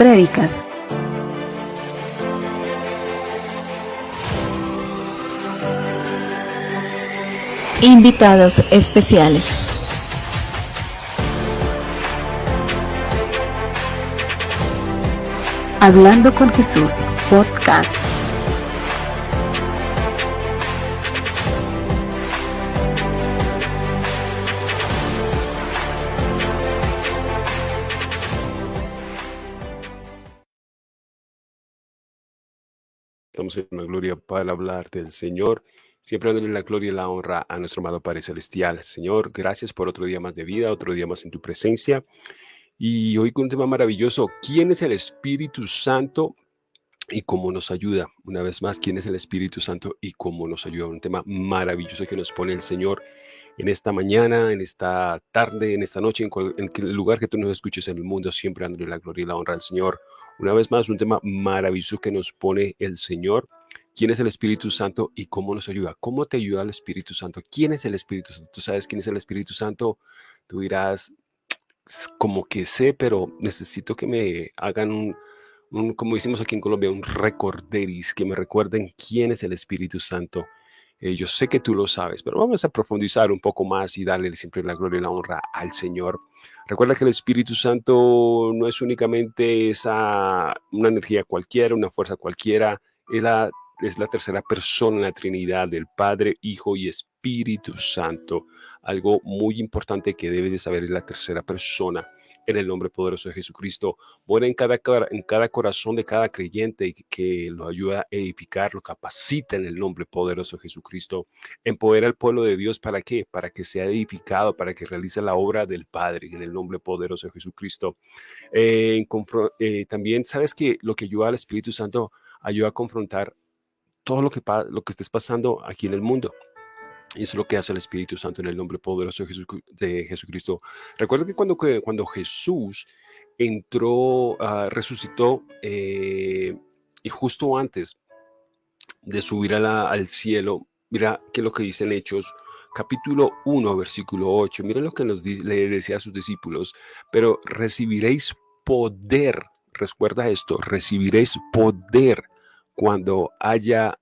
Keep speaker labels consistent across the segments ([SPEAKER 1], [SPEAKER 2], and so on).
[SPEAKER 1] prédicas. Invitados especiales. Hablando con Jesús, podcast.
[SPEAKER 2] Gloria para hablar del Señor, siempre dándole la gloria y la honra a nuestro amado Padre Celestial. Señor, gracias por otro día más de vida, otro día más en tu presencia. Y hoy con un tema maravilloso, ¿quién es el Espíritu Santo y cómo nos ayuda? Una vez más, ¿quién es el Espíritu Santo y cómo nos ayuda? Un tema maravilloso que nos pone el Señor en esta mañana, en esta tarde, en esta noche, en, el lugar que tú nos escuches en el mundo, siempre dándole la gloria y la honra al Señor. Una vez más, un tema maravilloso que nos pone el Señor. ¿Quién es el Espíritu Santo y cómo nos ayuda? ¿Cómo te ayuda el Espíritu Santo? ¿Quién es el Espíritu Santo? ¿Tú sabes quién es el Espíritu Santo? Tú dirás, como que sé, pero necesito que me hagan un, como decimos aquí en Colombia, un recorderis, que me recuerden quién es el Espíritu Santo. Eh, yo sé que tú lo sabes, pero vamos a profundizar un poco más y darle siempre la gloria y la honra al Señor. Recuerda que el Espíritu Santo no es únicamente esa, una energía cualquiera, una fuerza cualquiera, es la, es la tercera persona en la Trinidad del Padre, Hijo y Espíritu Santo. Algo muy importante que debes de saber es la tercera persona en el nombre poderoso de Jesucristo. Mora en cada, en cada corazón de cada creyente y que lo ayuda a edificar, lo capacita en el nombre poderoso de Jesucristo. Empodera al pueblo de Dios para qué? Para que sea edificado, para que realice la obra del Padre en el nombre poderoso de Jesucristo. Eh, eh, también sabes que lo que ayuda al Espíritu Santo ayuda a confrontar todo lo que, lo que estés pasando aquí en el mundo. Y eso es lo que hace el Espíritu Santo en el nombre poderoso de, Jesucristo. Recuerda que cuando, Jesús entró, uh, resucitó, eh, y justo antes de subir al cielo, mira que lo que dice en Hechos, capítulo 1, versículo 8. Mira lo que nos le decía a sus discípulos. Pero recibiréis poder. Recuerda esto, recibiréis poder cuando haya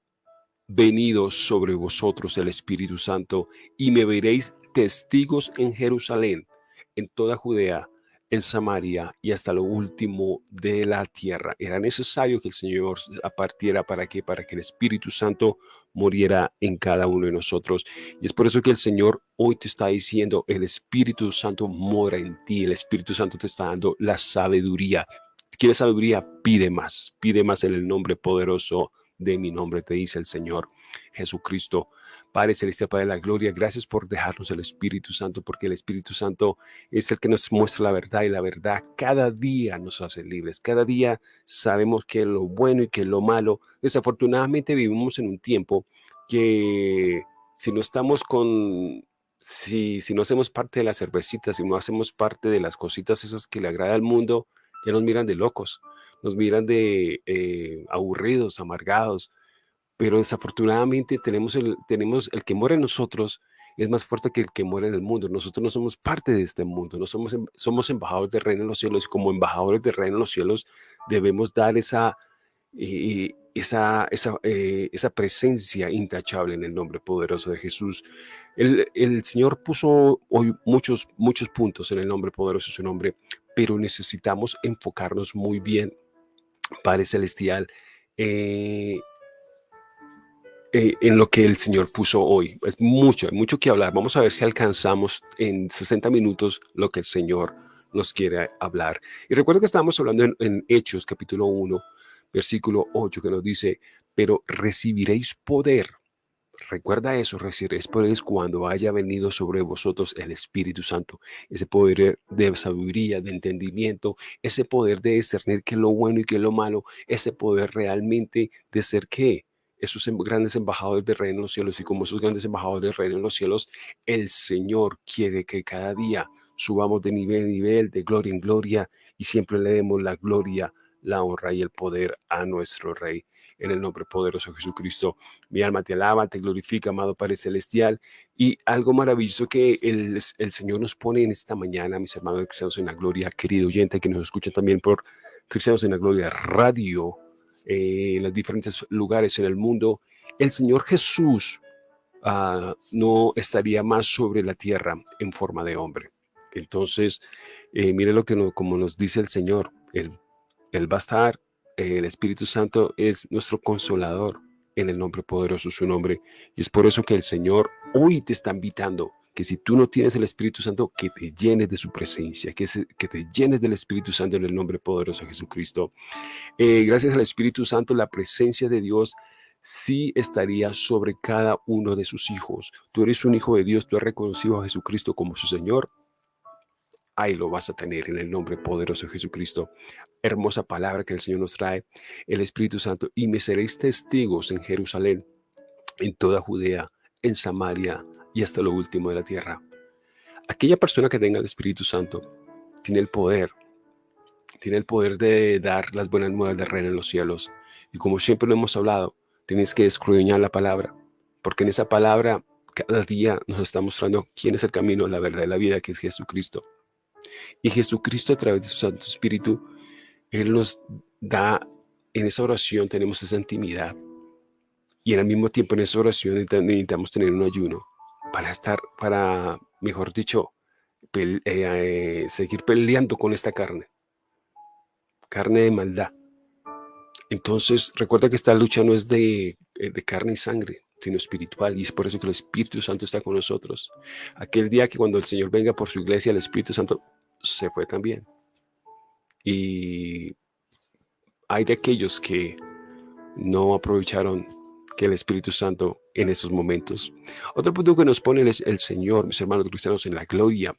[SPEAKER 2] venido sobre vosotros el Espíritu Santo y me veréis testigos en Jerusalén, en toda Judea, en Samaria y hasta lo último de la tierra. Era necesario que el Señor apartiera para que para que el Espíritu Santo muriera en cada uno de nosotros. Y es por eso que el Señor hoy te está diciendo, el Espíritu Santo mora en ti, el Espíritu Santo te está dando la sabiduría. ¿Quieres sabiduría? Pide más, pide más en el nombre poderoso de mi nombre, te dice el Señor Jesucristo. Padre Celestial, Padre de la Gloria, gracias por dejarnos el Espíritu Santo, porque el Espíritu Santo es el que nos muestra la verdad y la verdad cada día nos hace libres. Cada día sabemos que lo bueno y que lo malo. Desafortunadamente vivimos en un tiempo que si no estamos con si, si, no hacemos parte de las cervecitas, si no hacemos parte de las cositas esas que le agrada al mundo, ya nos miran de locos nos miran de eh, aburridos, amargados, pero desafortunadamente tenemos el, tenemos el que muere en nosotros es más fuerte que el que muere en el mundo. Nosotros no somos parte de este mundo, no somos, em, somos embajadores de reino en los cielos como embajadores de reino en los cielos debemos dar esa, eh, esa, esa, eh, esa, presencia intachable en el nombre poderoso de Jesús. El, el, Señor puso hoy muchos, muchos puntos en el nombre poderoso de su nombre, pero necesitamos enfocarnos muy bien Padre Celestial, eh, eh, en lo que el Señor puso hoy. Es mucho, hay mucho que hablar. Vamos a ver si alcanzamos en 60 minutos lo que el Señor nos quiere hablar. Y recuerdo que estábamos hablando en, en Hechos capítulo 1, versículo 8, que nos dice, pero recibiréis poder Recuerda eso, poderes cuando haya venido sobre vosotros el Espíritu Santo. Ese poder de sabiduría, de entendimiento, ese poder de discernir qué es lo bueno y qué es lo malo, ese poder realmente de ser qué, esos em, grandes embajadores del reino en los cielos y como esos grandes embajadores del reino en los cielos, el Señor quiere que cada día subamos de nivel en nivel, de gloria en gloria y siempre le demos la gloria, la honra y el poder a nuestro Rey en el nombre poderoso de Jesucristo. Mi alma te alaba, te glorifica, amado Padre Celestial. Y algo maravilloso que el, el Señor nos pone en esta mañana, mis hermanos cristianos en la gloria, querido oyente que nos escucha también por Cristianos en la Gloria Radio, eh, en los diferentes lugares en el mundo, el Señor Jesús ah, no estaría más sobre la tierra en forma de hombre. Entonces, eh, mire lo que como nos dice el Señor, Él, él va a estar, el Espíritu Santo es nuestro consolador en el nombre poderoso su nombre. Y es por eso que el Señor hoy te está invitando que si tú no tienes el Espíritu Santo, que te llenes de su presencia, que, que te llenes del Espíritu Santo en el nombre poderoso de Jesucristo. Eh, gracias al Espíritu Santo, la presencia de Dios sí estaría sobre cada uno de sus hijos. Tú eres un hijo de Dios, tú has reconocido a Jesucristo como su Señor. Ahí lo vas a tener en el nombre poderoso de Jesucristo. Hermosa palabra que el Señor nos trae, el Espíritu Santo. Y me seréis testigos en Jerusalén, en toda Judea, en Samaria, y hasta lo último de la tierra. Aquella persona que tenga el Espíritu Santo tiene el poder, tiene el poder de dar las buenas nuevas de reino en los cielos. Y como siempre lo hemos hablado, tienes que escudriñar la palabra, porque en esa palabra cada día nos está mostrando quién es el camino, la verdad y la vida, que es Jesucristo. Y Jesucristo a través de su Santo Espíritu, Él nos da, en esa oración tenemos esa intimidad. Y en el mismo tiempo en esa oración necesitamos tener un ayuno para estar, para, mejor dicho, eh, eh, seguir peleando con esta carne. Carne de maldad. Entonces, recuerda que esta lucha no es de, eh, de, carne y sangre, sino espiritual. Y es por eso que el Espíritu Santo está con nosotros. Aquel día que cuando el Señor venga por su iglesia, el Espíritu Santo se fue también. Y hay de aquellos que no aprovecharon que el Espíritu Santo en esos momentos. Otro punto que nos pone es el Señor, mis hermanos cristianos, en la gloria.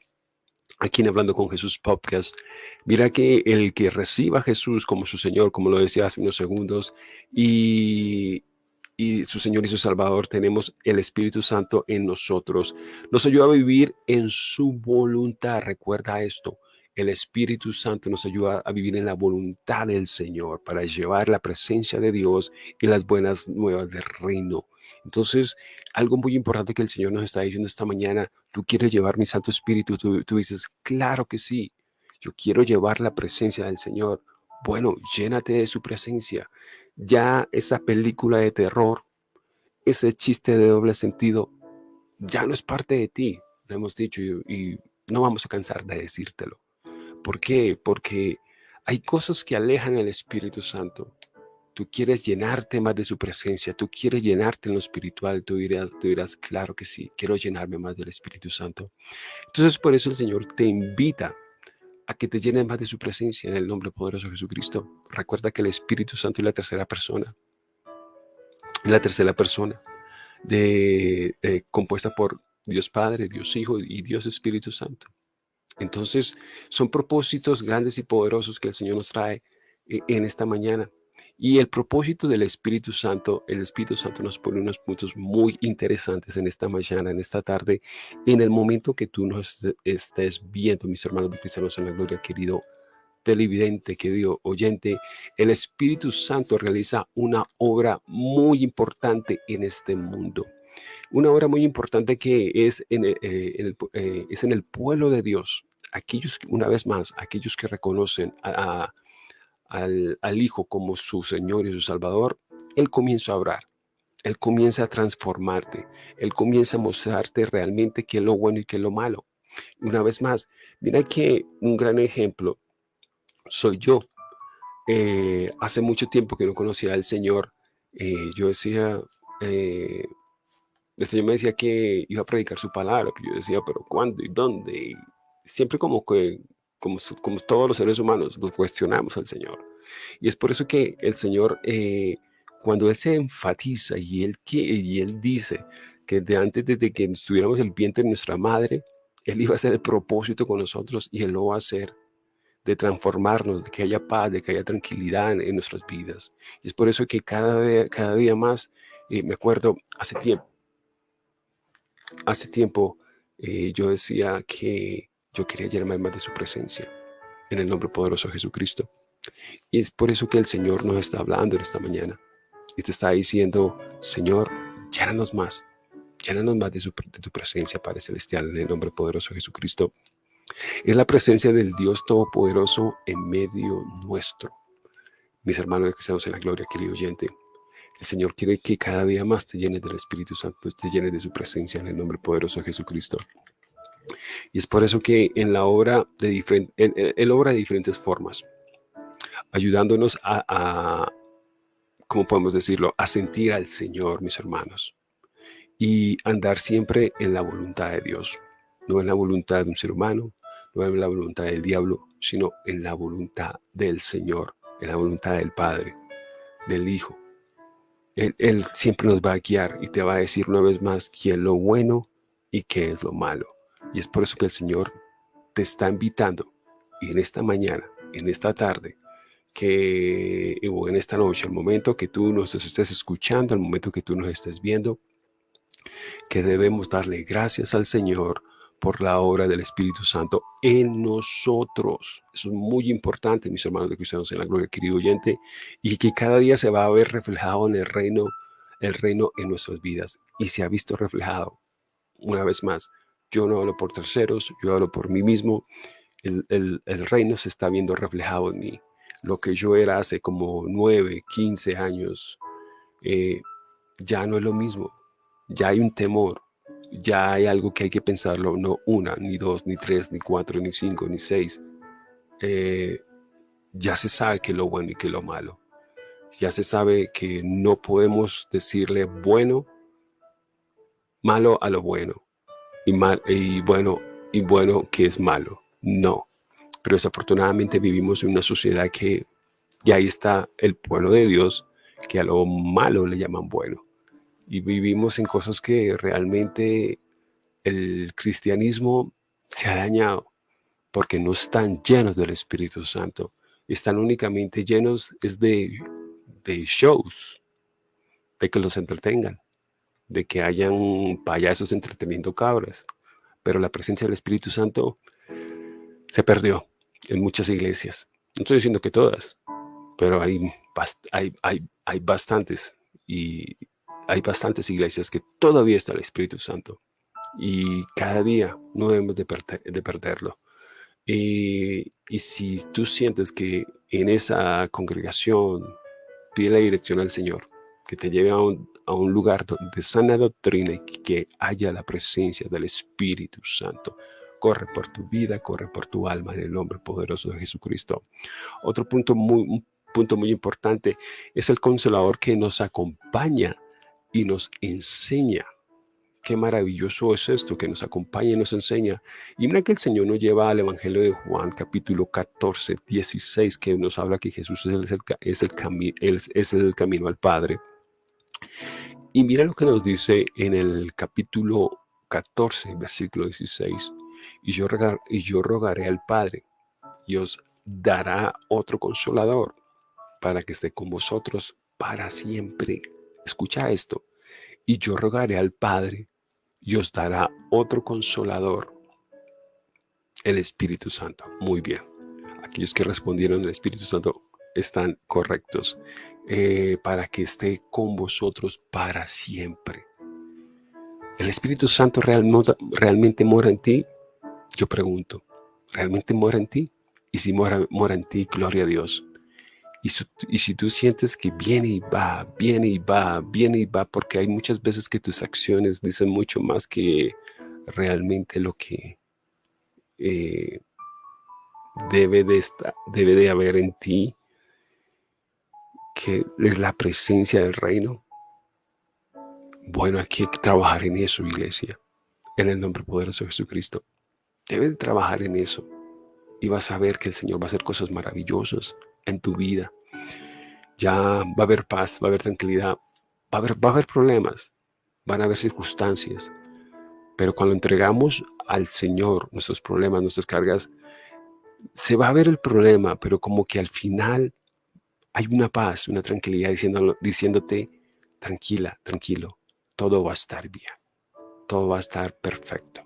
[SPEAKER 2] Aquí en Hablando con Jesús Podcast, mira que el que reciba a Jesús como su Señor, como lo decía hace unos segundos, y, y su Señor y su Salvador, tenemos el Espíritu Santo en nosotros. Nos ayuda a vivir en su voluntad. Recuerda esto. El Espíritu Santo nos ayuda a vivir en la voluntad del Señor para llevar la presencia de Dios y las buenas nuevas del reino. Entonces, algo muy importante que el Señor nos está diciendo esta mañana, tú quieres llevar mi Santo Espíritu, tú, tú dices, claro que sí, yo quiero llevar la presencia del Señor. Bueno, llénate de su presencia. Ya esa película de terror, ese chiste de doble sentido, ya no es parte de ti, lo hemos dicho y no vamos a cansar de decírtelo. ¿Por qué? Porque hay cosas que alejan al Espíritu Santo. Tú quieres llenarte más de su presencia, tú quieres llenarte en lo espiritual, tú dirás, tú dirás, claro que sí, quiero llenarme más del Espíritu Santo. Entonces por eso el Señor te invita a que te llenes más de su presencia en el nombre poderoso de Jesucristo. Recuerda que el Espíritu Santo es la tercera persona, la tercera persona de, eh, compuesta por Dios Padre, Dios Hijo y Dios Espíritu Santo. Entonces, son propósitos grandes y poderosos que el Señor nos trae eh, en esta mañana. Y el propósito del Espíritu Santo, el Espíritu Santo nos pone unos puntos muy interesantes en esta mañana, en esta tarde, en el momento que tú nos estés viendo, mis hermanos cristianos en la gloria, querido televidente, querido oyente, el Espíritu Santo realiza una obra muy importante en este mundo. Una obra muy importante que es en, eh, eh, el pueblo de Dios, aquellos, una vez más, aquellos que reconocen al, Hijo como su Señor y su Salvador, Él comienza a obrar. Él comienza a transformarte. Él comienza a mostrarte realmente qué es lo bueno y qué es lo malo. una vez más, mira que un gran ejemplo soy yo. Eh, hace mucho tiempo que no conocía al Señor. Eh, yo decía, eh, el Señor me decía que iba a predicar su palabra. Yo decía, pero ¿cuándo y dónde? siempre como que, como, como todos los seres humanos, nos cuestionamos al Señor. Y es por eso que el Señor, eh, cuando Él se enfatiza y Él, y él dice que de antes de que estuviéramos el vientre de nuestra madre, Él iba a hacer el propósito con nosotros y Él lo va a hacer de transformarnos, de que haya paz, de que haya tranquilidad en, nuestras vidas. Y es por eso que cada cada día más, eh, me acuerdo, hace tiempo, hace tiempo eh, yo decía que yo quería llenarme más de su presencia en el nombre poderoso de Jesucristo. Y es por eso que el Señor nos está hablando en esta mañana y te está diciendo, Señor, llénanos más, llénanos más de, su, de tu presencia, Padre Celestial, en el nombre poderoso de Jesucristo. Es la presencia del Dios Todopoderoso en medio nuestro. mis hermanos que estamos en la gloria, querido oyente, el Señor quiere que cada día más te llenes del Espíritu Santo, te llenes de su presencia en el nombre poderoso de Jesucristo. Y es por eso que en la obra de diferentes, él, obra de diferentes formas, ayudándonos a, a, ¿cómo podemos decirlo? A sentir al Señor, mis hermanos, y andar siempre en la voluntad de Dios, no en la voluntad de un ser humano, no en la voluntad del diablo, sino en la voluntad del Señor, en la voluntad del Padre, del Hijo. Él, él siempre nos va a guiar y te va a decir una vez más qué es lo bueno y qué es lo malo. Y es por eso que el Señor te está invitando en esta mañana, en esta tarde, que o en esta noche, el momento que tú nos estés escuchando, el momento que tú nos estés viendo, que debemos darle gracias al Señor por la obra del Espíritu Santo en nosotros. Eso es muy importante, mis hermanos de cristianos en la gloria, querido oyente, y que cada día se va a ver reflejado en el reino, el reino en nuestras vidas. Y se ha visto reflejado, una vez más, yo no hablo por terceros, yo hablo por mí mismo. El, reino se está viendo reflejado en mí. Lo que yo era hace como 9, 15 años, eh, ya no es lo mismo. Ya hay un temor, ya hay algo que hay que pensarlo, no una, ni dos, ni tres, ni cuatro, ni cinco, ni seis. Eh, ya se sabe qué es lo bueno y qué es lo malo. Ya se sabe que no podemos decirle bueno, malo a lo bueno y, mal, y bueno y bueno que es malo. No. Pero desafortunadamente vivimos en una sociedad que ya ahí está el pueblo de Dios, que a lo malo le llaman bueno y vivimos en cosas que realmente el cristianismo se ha dañado porque no están llenos del Espíritu Santo. Están únicamente llenos es de, de shows, de que los entretengan, de que hayan payasos entreteniendo cabras. Pero la presencia del Espíritu Santo se perdió en muchas iglesias. No estoy diciendo que todas, pero hay, hay, hay, hay bastantes. Y hay bastantes iglesias que todavía está el Espíritu Santo y cada día no debemos de, perderlo. Y, si tú sientes que en esa congregación pide la dirección al Señor, que te lleve a un, a un lugar de sana doctrina y que haya la presencia del Espíritu Santo, corre por tu vida, corre por tu alma en el nombre poderoso de Jesucristo. Otro punto muy, un punto muy importante es el consolador que nos acompaña y nos enseña. Qué maravilloso es esto, que nos acompaña y nos enseña. Y mira que el Señor nos lleva al Evangelio de Juan, capítulo 14, 16, que nos habla que Jesús es el, es el, es el camino al Padre. Y mira lo que nos dice en el capítulo 14, versículo 16. Y yo, rogaré al Padre y os dará otro consolador para que esté con vosotros para siempre Escucha esto. Y yo rogaré al Padre y os dará otro consolador, el Espíritu Santo. Muy bien. Aquellos que respondieron el Espíritu Santo están correctos. Eh, para que esté con vosotros para siempre. ¿El Espíritu Santo realmente, realmente mora en ti? Yo pregunto, ¿realmente mora en ti? Y si mora, mora en ti, gloria a Dios. Y, si tú sientes que viene y va, viene y va, viene y va, porque hay muchas veces que tus acciones dicen mucho más que realmente lo que eh, debe, de debe de haber en ti, que es la presencia del reino. Bueno, aquí hay que trabajar en eso, iglesia, en el nombre poderoso de Jesucristo. Debe de trabajar en eso y vas a ver que el Señor va a hacer cosas maravillosas en tu vida. Ya va a haber paz, va a haber tranquilidad, va a haber, va a haber problemas, van a haber circunstancias. Pero cuando entregamos al Señor nuestros problemas, nuestras cargas, se va a ver el problema, pero como que al final hay una paz, una tranquilidad diciéndote, tranquila, tranquilo, todo va a estar bien, todo va a estar perfecto,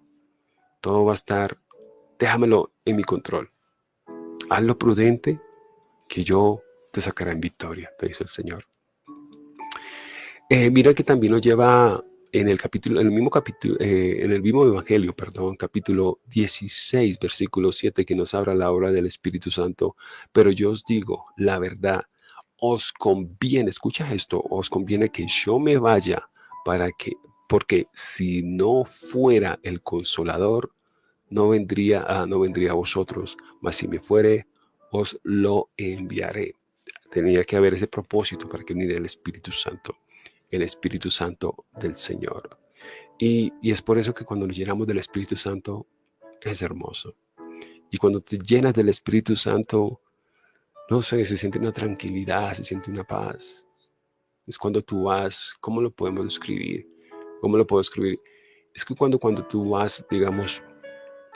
[SPEAKER 2] todo va a estar, déjamelo en mi control. Hazlo prudente, que yo te sacaré en victoria, te dice el Señor. Eh, mira que también nos lleva en el capítulo, en el mismo capítulo, eh, en el mismo evangelio, perdón, capítulo 16, versículo 7, que nos habla la obra del Espíritu Santo. Pero yo os digo la verdad, os conviene, escucha esto, os conviene que yo me vaya para que, porque si no fuera el consolador, no vendría, a, no vendría a vosotros, mas si me fuere, os lo enviaré. Tenía que haber ese propósito para que viniera el Espíritu Santo, el Espíritu Santo del Señor. Y, y es por eso que cuando nos llenamos del Espíritu Santo, es hermoso. Y cuando te llenas del Espíritu Santo, no sé, se siente una tranquilidad, se siente una paz. Es cuando tú vas, ¿cómo lo podemos describir? ¿Cómo lo puedo escribir? Es que cuando, cuando tú vas, digamos,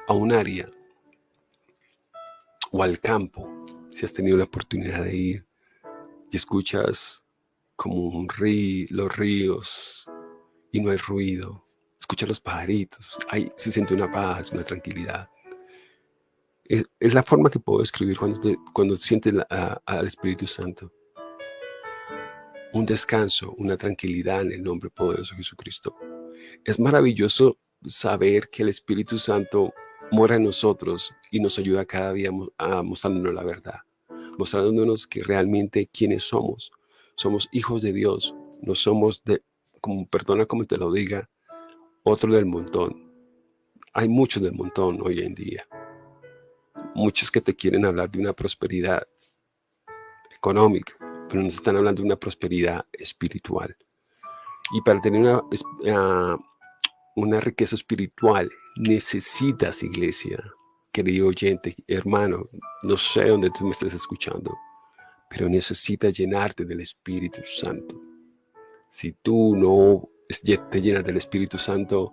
[SPEAKER 2] a un área o al campo, si has tenido la oportunidad de ir y escuchas como un río, los ríos y no hay ruido, escuchas los pajaritos, ahí se siente una paz, una tranquilidad. Es, la forma que puedo escribir cuando, cuando sientes al Espíritu Santo. Un descanso, una tranquilidad en el nombre poderoso de Jesucristo. Es maravilloso saber que el Espíritu Santo mora en nosotros y nos ayuda cada día a mostrarnos la verdad, mostrándonos que realmente quiénes somos. Somos hijos de Dios, no somos de, como perdona como te lo diga, otro del montón. Hay muchos del montón hoy en día muchos que te quieren hablar de una prosperidad económica, pero nos están hablando de una prosperidad espiritual. Y para tener una, ah, una riqueza espiritual necesitas iglesia, querido oyente, hermano, no sé dónde tú me estés escuchando, pero necesitas llenarte del Espíritu Santo. Si tú no te llenas del Espíritu Santo,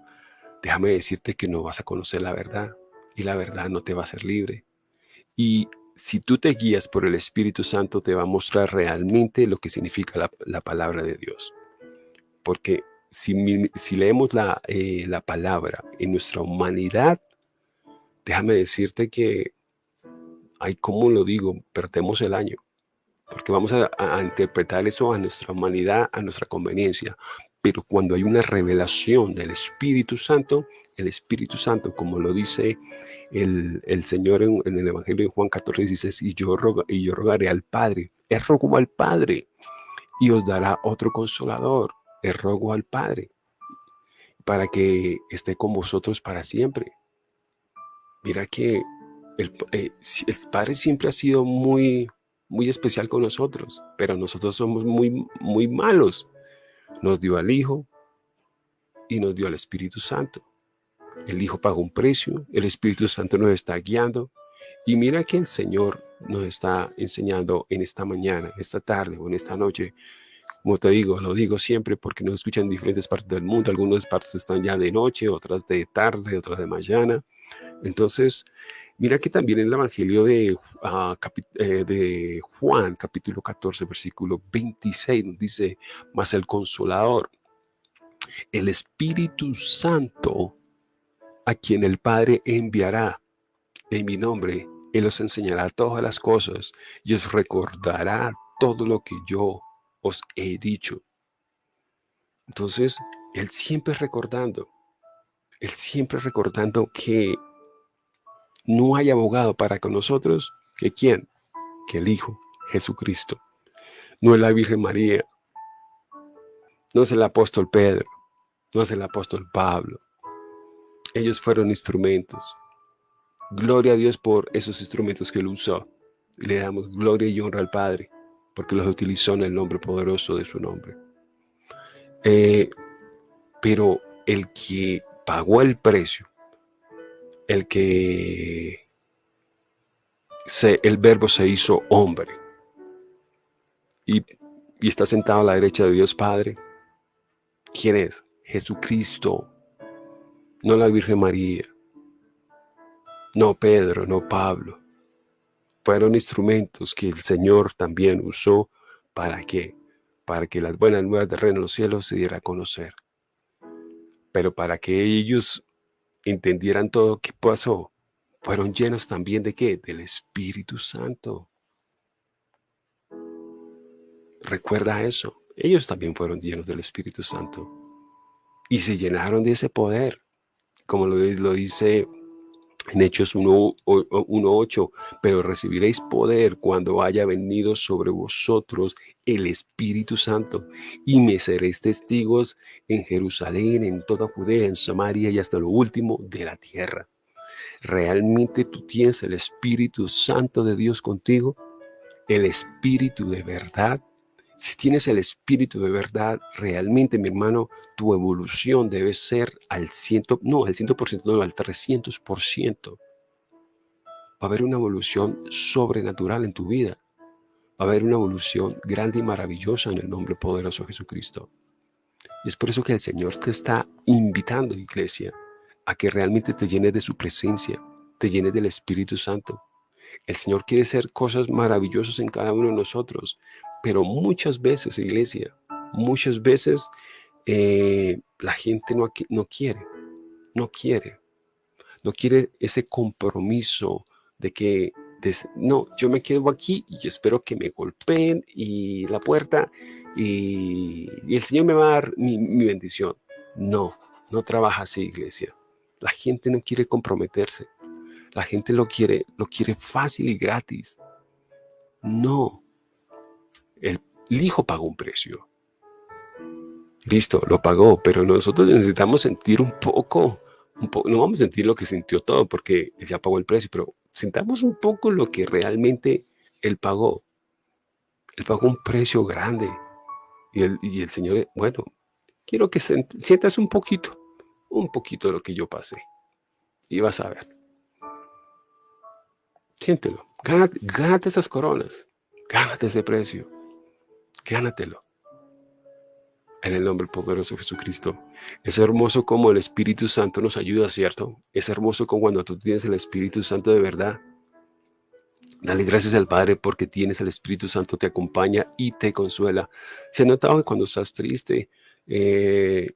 [SPEAKER 2] déjame decirte que no vas a conocer la verdad y la verdad no te va a hacer libre. Y si tú te guías por el Espíritu Santo, te va a mostrar realmente lo que significa la, palabra de Dios. Porque si, si leemos la, eh, la palabra en nuestra humanidad, déjame decirte que, hay como lo digo, perdemos el año. Porque vamos a, a interpretar eso a nuestra humanidad, a nuestra conveniencia. Pero cuando hay una revelación del Espíritu Santo, el Espíritu Santo, como lo dice el, Señor en, el Evangelio de Juan 14, dice, y yo, y yo rogaré al Padre, es rogo al Padre, y os dará otro consolador, es rogo al Padre, para que esté con vosotros para siempre. Mira que el, eh, el Padre siempre ha sido muy, muy especial con nosotros, pero nosotros somos muy, muy malos nos dio al Hijo y nos dio al Espíritu Santo. El Hijo pagó un precio, el Espíritu Santo nos está guiando. Y mira que el Señor nos está enseñando en esta mañana, esta tarde o en esta noche. Como te digo, lo digo siempre porque nos escuchan en diferentes partes del mundo. Algunas partes están ya de noche, otras de tarde, otras de mañana. Entonces, Mira que también en el Evangelio de, ah, eh, Juan, capítulo 14, versículo 26, dice, mas el Consolador, el Espíritu Santo, a quien el Padre enviará en mi nombre, Él os enseñará todas las cosas y os recordará todo lo que yo os he dicho. Entonces, Él siempre recordando, Él siempre recordando que no hay abogado para con nosotros que quién, que el Hijo, Jesucristo. No es la Virgen María, no es el apóstol Pedro, no es el apóstol Pablo. Ellos fueron instrumentos. Gloria a Dios por esos instrumentos que él usó. le damos gloria y honra al Padre, porque los utilizó en el nombre poderoso de su nombre. Eh, pero el que pagó el precio el que se, el verbo se hizo hombre y, y está sentado a la derecha de Dios Padre. ¿Quién es? Jesucristo, no la Virgen María, no Pedro, no Pablo. Fueron instrumentos que el Señor también usó para que, para que las buenas nuevas del reino de los cielos se diera a conocer. Pero para que ellos entendieran todo que pasó, fueron llenos también de qué? Del Espíritu Santo. Recuerda eso. Ellos también fueron llenos del Espíritu Santo. Y se llenaron de ese poder. Como lo dice En Hechos 1.8, pero recibiréis poder cuando haya venido sobre vosotros el Espíritu Santo y me seréis testigos en Jerusalén, en toda Judea, en Samaria y hasta lo último de la tierra. ¿Realmente tú tienes el Espíritu Santo de Dios contigo? ¿El Espíritu de verdad? Si tienes el Espíritu de verdad, realmente, mi hermano, tu evolución debe ser al ciento, no, al ciento por ciento, no, al 300%. Va a haber una evolución sobrenatural en tu vida. Va a haber una evolución grande y maravillosa en el nombre poderoso de Jesucristo. Y es por eso que el Señor te está invitando, iglesia, a que realmente te llenes de su presencia, te llenes del Espíritu Santo. El Señor quiere hacer cosas maravillosas en cada uno de nosotros, pero muchas veces, iglesia, muchas veces eh, la gente no, no quiere, no quiere, no quiere ese compromiso de que, no, yo me quedo aquí y espero que me golpeen y la puerta y, el Señor me va a dar mi, mi bendición. No, no trabaja así, iglesia. La gente no quiere comprometerse. La gente lo quiere, lo quiere fácil y gratis. No, el, hijo pagó un precio. Listo, lo pagó, pero nosotros necesitamos sentir un poco, un no vamos a sentir lo que sintió todo porque él ya pagó el precio, pero sintamos un poco lo que realmente él pagó. Él pagó un precio grande. Y el, y el Señor, bueno, quiero que sientas un poquito, un poquito de lo que yo pasé. Y vas a ver. Siéntelo. Gánate, esas coronas. Gánate ese precio. Gánatelo. En el nombre poderoso de Jesucristo. Es hermoso como el Espíritu Santo nos ayuda, ¿cierto? Es hermoso como cuando tú tienes el Espíritu Santo de verdad. Dale gracias al Padre porque tienes el Espíritu Santo, te acompaña y te consuela. Se ha notado que cuando estás triste eh,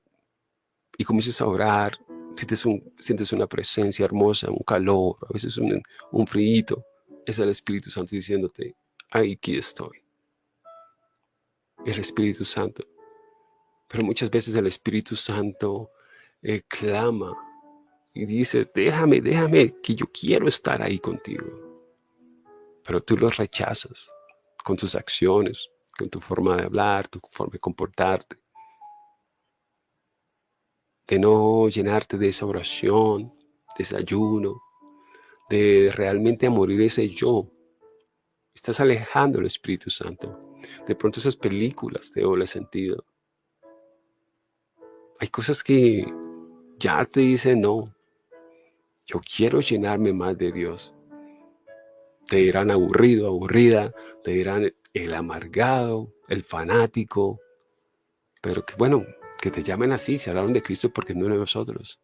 [SPEAKER 2] y comienzas a orar, sientes, un, sientes una presencia hermosa, un calor, a veces un, un frío. Es el Espíritu Santo diciéndote, aquí estoy el Espíritu Santo. Pero muchas veces el Espíritu Santo eh, clama y dice, déjame, déjame, que yo quiero estar ahí contigo. Pero tú lo rechazas con tus acciones, con tu forma de hablar, tu forma de comportarte. De no llenarte de esa oración, de ese ayuno, de realmente morir ese yo. Estás alejando el Espíritu Santo. De pronto esas películas te doble sentido. Hay cosas que ya te dicen, no, yo quiero llenarme más de Dios. Te dirán aburrido, aburrida, te dirán el amargado, el fanático, pero que bueno, que te llamen así, se hablaron de Cristo porque no de nosotros.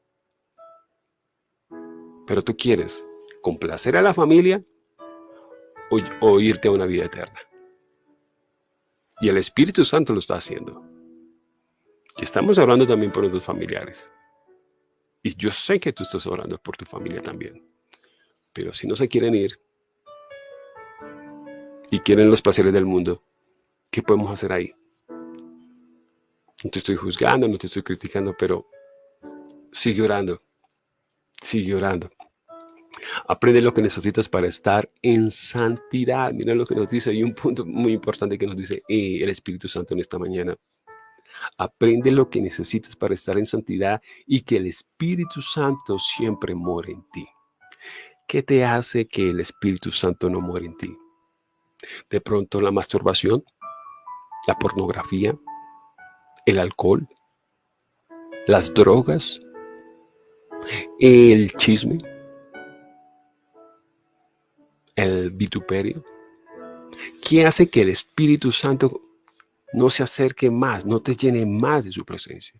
[SPEAKER 2] Pero tú quieres complacer a la familia o irte a una vida eterna. Y el Espíritu Santo lo está haciendo. Y estamos hablando también por nuestros familiares. Y yo sé que tú estás orando por tu familia también. Pero si no se quieren ir y quieren los placeres del mundo, ¿qué podemos hacer ahí? No te estoy juzgando, no te estoy criticando, pero sigue orando. Sigue orando. Aprende lo que necesitas para estar en santidad. Mira lo que nos dice. Hay un punto muy importante que nos dice eh, el Espíritu Santo en esta mañana. Aprende lo que necesitas para estar en santidad y que el Espíritu Santo siempre more en ti. ¿Qué te hace que el Espíritu Santo no muere en ti? De pronto la masturbación, la pornografía, el alcohol, las drogas, el chisme, el vituperio? ¿Qué hace que el Espíritu Santo no se acerque más, no te llene más de su presencia?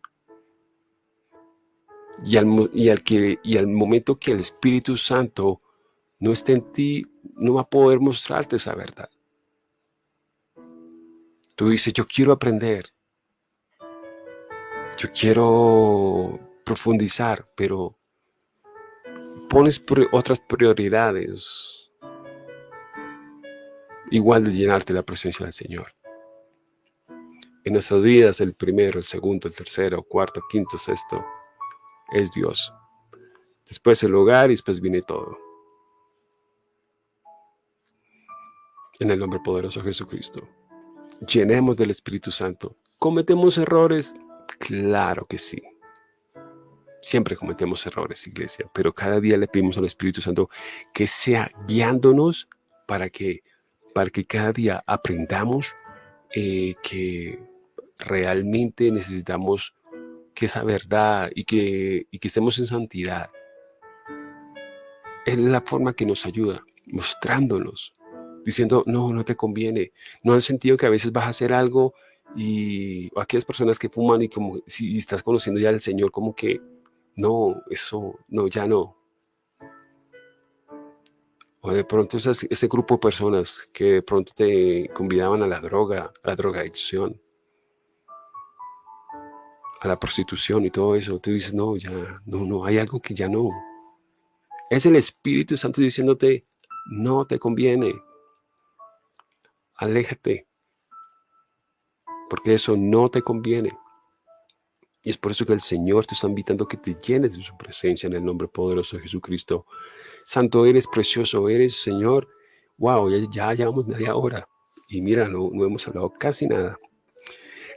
[SPEAKER 2] Y al, y al, que, y al momento que el Espíritu Santo no esté en ti, no va a poder mostrarte esa verdad. Tú dices, yo quiero aprender. Yo quiero profundizar, pero pones otras prioridades igual de llenarte la presencia del Señor. En nuestras vidas, el primero, el segundo, el tercero, cuarto, quinto, sexto, es Dios. Después el hogar y después viene todo. En el nombre poderoso de Jesucristo. Llenemos del Espíritu Santo. ¿Cometemos errores? Claro que sí. Siempre cometemos errores, iglesia, pero cada día le pedimos al Espíritu Santo que sea guiándonos para que, para que cada día aprendamos eh, que realmente necesitamos que esa verdad y que, y que estemos en santidad. Es la forma que nos ayuda, mostrándonos, diciendo, no, no te conviene. No el sentido que a veces vas a hacer algo y aquellas personas que fuman y como si estás conociendo ya al Señor, como que no, eso, no, ya no. O de pronto ese, grupo de personas que de pronto te convidaban a la droga, a la drogadicción, a la prostitución y todo eso, tú dices, no, ya, no, no, hay algo que ya no. Es el Espíritu Santo diciéndote, no te conviene, aléjate, porque eso no te conviene. Y es por eso que el Señor te está invitando a que te llenes de su presencia en el nombre poderoso de Jesucristo. Santo eres, precioso eres, Señor. Wow, ya, llevamos media hora. Y mira, no, hemos hablado casi nada.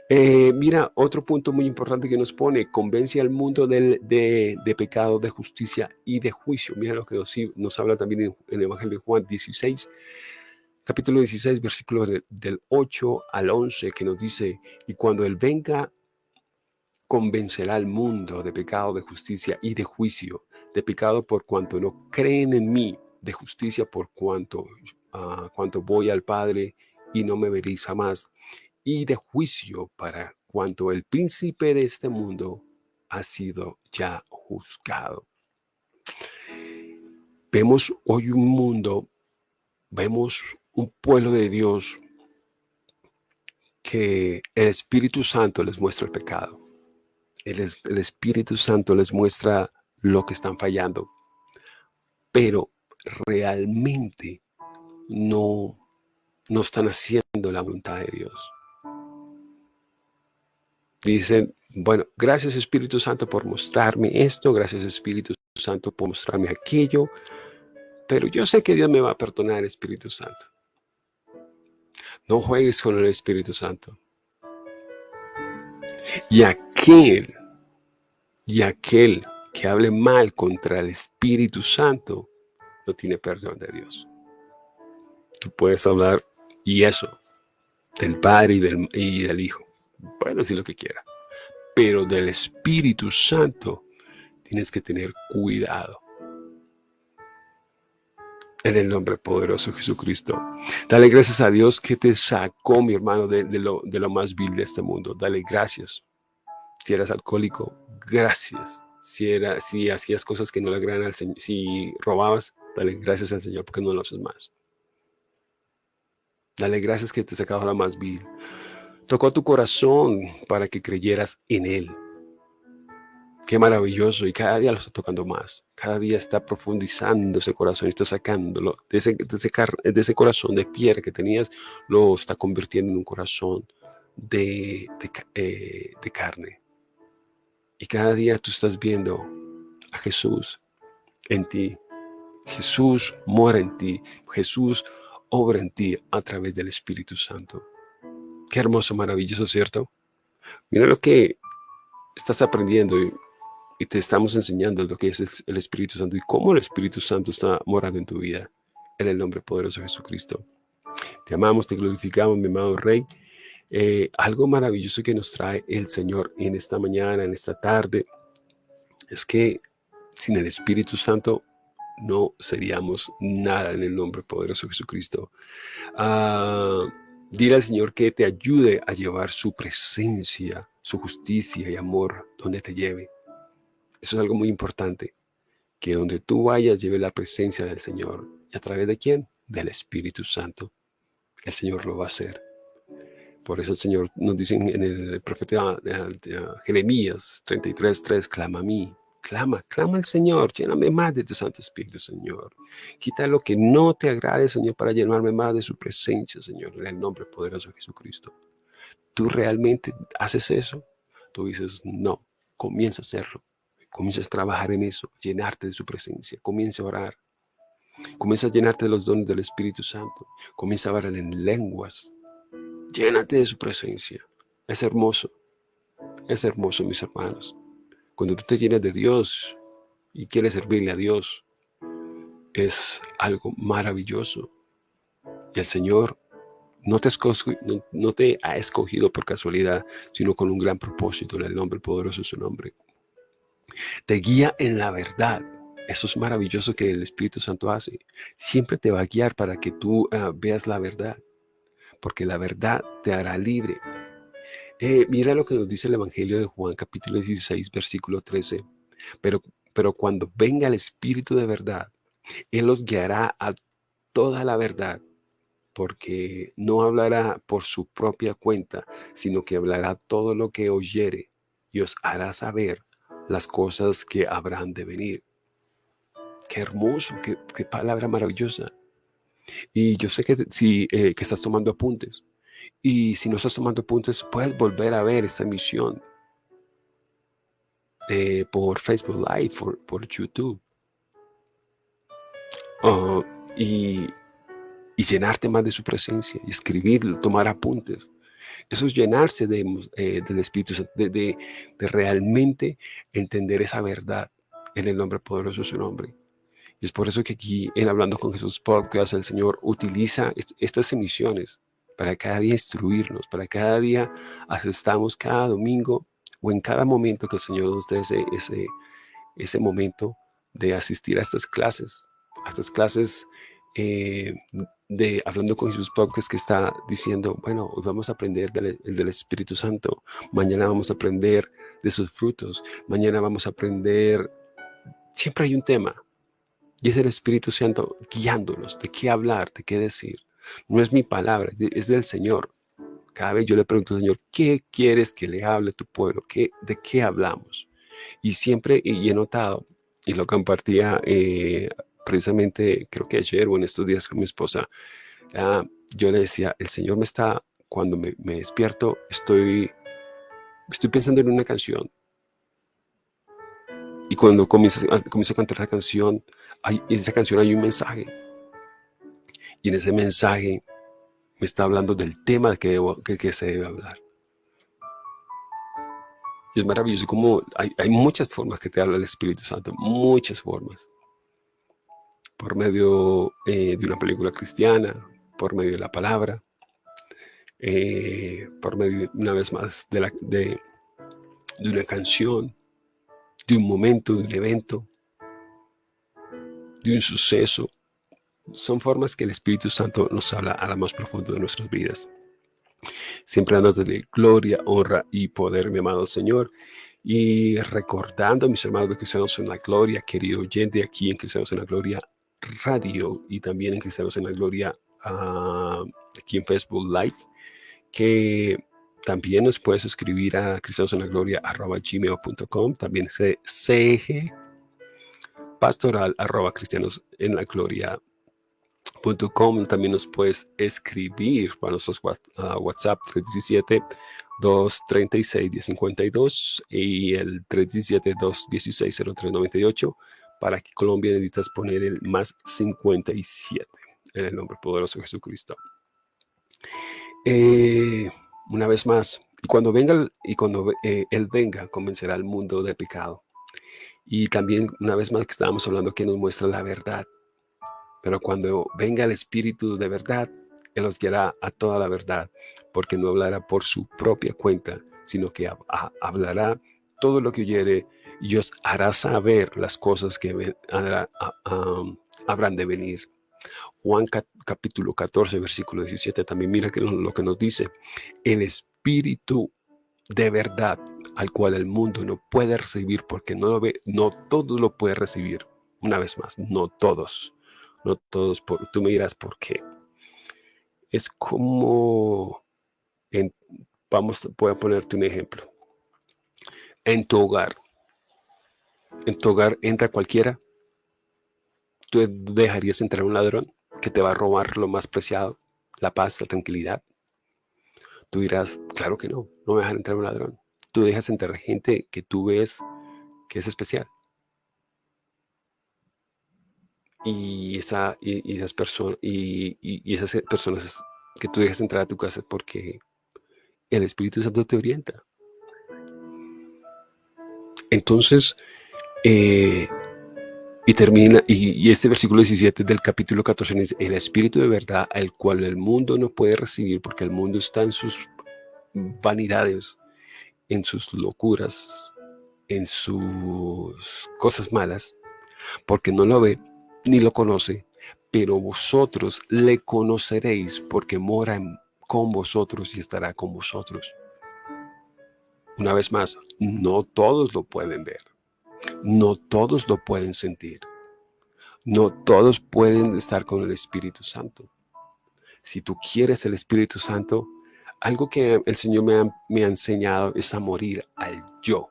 [SPEAKER 2] Eh, mira, otro punto muy importante que nos pone, convence al mundo de, de, pecado, de justicia y de juicio. Mira lo que nos, habla también en, el Evangelio de Juan 16, capítulo 16, versículo del 8 al 11, que nos dice, y cuando Él venga, convencerá al mundo de pecado, de justicia y de juicio, de pecado por cuanto no creen en mí, de justicia por cuanto, uh, cuanto voy al Padre y no me veréis jamás, y de juicio para cuanto el príncipe de este mundo ha sido ya juzgado. Vemos hoy un mundo, vemos un pueblo de Dios que el Espíritu Santo les muestra el pecado el, Espíritu Santo les muestra lo que están fallando, pero realmente no, no están haciendo la voluntad de Dios. Dicen, bueno, gracias Espíritu Santo por mostrarme esto, gracias Espíritu Santo por mostrarme aquello, pero yo sé que Dios me va a perdonar, Espíritu Santo. No juegues con el Espíritu Santo. Y aquel y aquel que hable mal contra el Espíritu Santo no tiene perdón de Dios. Tú puedes hablar y eso, del Padre y del, y del Hijo. Puedes decir lo que quiera. Pero del Espíritu Santo tienes que tener cuidado. En el nombre poderoso de Jesucristo. Dale gracias a Dios que te sacó, mi hermano, de, lo, más vil de este mundo. Dale gracias. Si eras alcohólico, gracias. Si hacías cosas que no le agradan al Señor, si robabas, dale gracias al Señor porque no lo haces más. Dale gracias que te sacaba la más vil. Tocó tu corazón para que creyeras en Él. Qué maravilloso. Y cada día lo está tocando más. Cada día está profundizando ese corazón está sacándolo de ese, de ese, corazón de piedra que tenías, lo está convirtiendo en un corazón de, de eh, carne. Y cada día tú estás viendo a Jesús en ti. Jesús mora en ti. Jesús obra en ti a través del Espíritu Santo. Qué hermoso, maravilloso, ¿cierto? Mira lo que estás aprendiendo y, te estamos enseñando lo que es el Espíritu Santo y cómo el Espíritu Santo está morando en tu vida. En el nombre poderoso de Jesucristo. Te amamos, te glorificamos, mi amado Rey. Eh, algo maravilloso que nos trae el Señor en esta mañana, en esta tarde, es que sin el Espíritu Santo no seríamos nada en el nombre poderoso de Jesucristo. Ah, dile al Señor que te ayude a llevar su presencia, su justicia y amor donde te lleve. Eso es algo muy importante. Que donde tú vayas lleve la presencia del Señor. ¿Y a través de quién? Del Espíritu Santo. El Señor lo va a hacer. Por eso el Señor nos dice en el profeta Jeremías 33, 3, clama a mí, clama, clama al Señor, lléname más de tu Santo Espíritu, Señor. Quita lo que no te agrade, Señor, para llenarme más de su presencia, Señor, en el nombre poderoso de Jesucristo. ¿Tú realmente haces eso? Tú dices, no, comienza a hacerlo. Comienza a trabajar en eso, llenarte de su presencia. Comienza a orar. Comienza a llenarte de los dones del Espíritu Santo. Comienza a orar en lenguas. Llénate de su presencia. Es hermoso. Es hermoso, mis hermanos. Cuando tú te llenas de Dios y quieres servirle a Dios, es algo maravilloso. Y el Señor no te, no, te ha escogido por casualidad, sino con un gran propósito en el nombre poderoso de su nombre. Te guía en la verdad. Eso es maravilloso que el Espíritu Santo hace. Siempre te va a guiar para que tú ah, veas la verdad, porque la verdad te hará libre. Eh, mira lo que nos dice el Evangelio de Juan, capítulo 16, versículo 13. Pero, pero cuando venga el Espíritu de verdad, Él los guiará a toda la verdad, porque no hablará por su propia cuenta, sino que hablará todo lo que oyere y os hará saber las cosas que habrán de venir. Qué hermoso, qué, palabra maravillosa. Y yo sé que, si, eh, que estás tomando apuntes. Y si no estás tomando apuntes, puedes volver a ver esta emisión eh, por Facebook Live, por, por YouTube. Oh, y, y, llenarte más de su presencia, y escribir, tomar apuntes. Eso es llenarse de, eh, del Espíritu de, de, realmente entender esa verdad en el nombre poderoso de su nombre. Y es por eso que aquí en Hablando con Jesús Podcast el Señor utiliza estas emisiones para cada día instruirnos, para cada día asistamos cada domingo o en cada momento que el Señor nos dé ese, ese, ese momento de asistir a estas clases, a estas clases eh, de Hablando con Jesús Podcast que está diciendo, bueno, hoy vamos a aprender del, del, Espíritu Santo, mañana vamos a aprender de sus frutos, mañana vamos a aprender, siempre hay un tema, y es el Espíritu Santo guiándonos de qué hablar, de qué decir. No es mi palabra, es del Señor. Cada vez yo le pregunto, Señor, ¿qué quieres que le hable a tu pueblo? ¿Qué, ¿De qué hablamos? Y siempre y he notado, y lo compartía eh, precisamente creo que ayer o en estos días con mi esposa, ah, yo le decía, el Señor me está, cuando me, despierto, estoy, estoy pensando en una canción. Y cuando comienzo, a cantar la canción, hay, en esa canción hay un mensaje. Y en ese mensaje me está hablando del tema que, que, se debe hablar. Y es maravilloso como hay, hay muchas formas que te habla el Espíritu Santo, muchas formas por medio eh, de una película cristiana, por medio de la palabra, eh, por medio, una vez más, de, una canción, de un momento, de un evento, de un suceso. Son formas que el Espíritu Santo nos habla a la más profundo de nuestras vidas. Siempre dándote de gloria, honra y poder, mi amado Señor. Y recordando mis hermanos de Cristianos en la Gloria, querido oyente aquí en Cristianos en la Gloria, Radio y también en Cristianos en la Gloria uh, aquí en Facebook Live, que también nos puedes escribir a cristianos en la gloria arroba gmail.com, también CG pastoral arroba cristianos en la gloria Com, también nos puedes escribir para nuestros uh, WhatsApp 317 236 1052 y el 317 216 0398 para que Colombia necesitas poner el más 57 en el nombre poderoso de Jesucristo. Eh, una vez más, y cuando venga y cuando eh, Él venga, convencerá al mundo de pecado. Y también, una vez más que estábamos hablando, que nos muestra la verdad. Pero cuando venga el Espíritu de verdad, Él os guiará a toda la verdad, porque no hablará por su propia cuenta, sino que hablará todo lo que oyere y os hará saber las cosas que habrán de venir. Juan capítulo 14, versículo 17, también mira que lo, que nos dice, el Espíritu de verdad al cual el mundo no puede recibir porque no lo ve, no todo lo puede recibir. Una vez más, no todos, no todos, tú me dirás por qué. Es como, vamos, voy a ponerte un ejemplo. En tu hogar, en tu hogar entra cualquiera, tú dejarías entrar un ladrón que te va a robar lo más preciado, la paz, la tranquilidad. Tú dirás, claro que no, no me dejan entrar un ladrón. Tú dejas entrar gente que tú ves que es especial. Y, esa, y, esas personas y, esas personas que tú dejas entrar a tu casa porque el Espíritu Santo te orienta. Entonces, eh, y termina, y, este versículo 17 del capítulo 14 dice, el Espíritu de verdad, al cual el mundo no puede recibir porque el mundo está en sus vanidades, en sus locuras, en sus cosas malas, porque no lo ve ni lo conoce, pero vosotros le conoceréis porque mora con vosotros y estará con vosotros. Una vez más, no todos lo pueden ver, no todos lo pueden sentir, no todos pueden estar con el Espíritu Santo. Si tú quieres el Espíritu Santo, algo que el Señor me ha, me ha enseñado es a morir al yo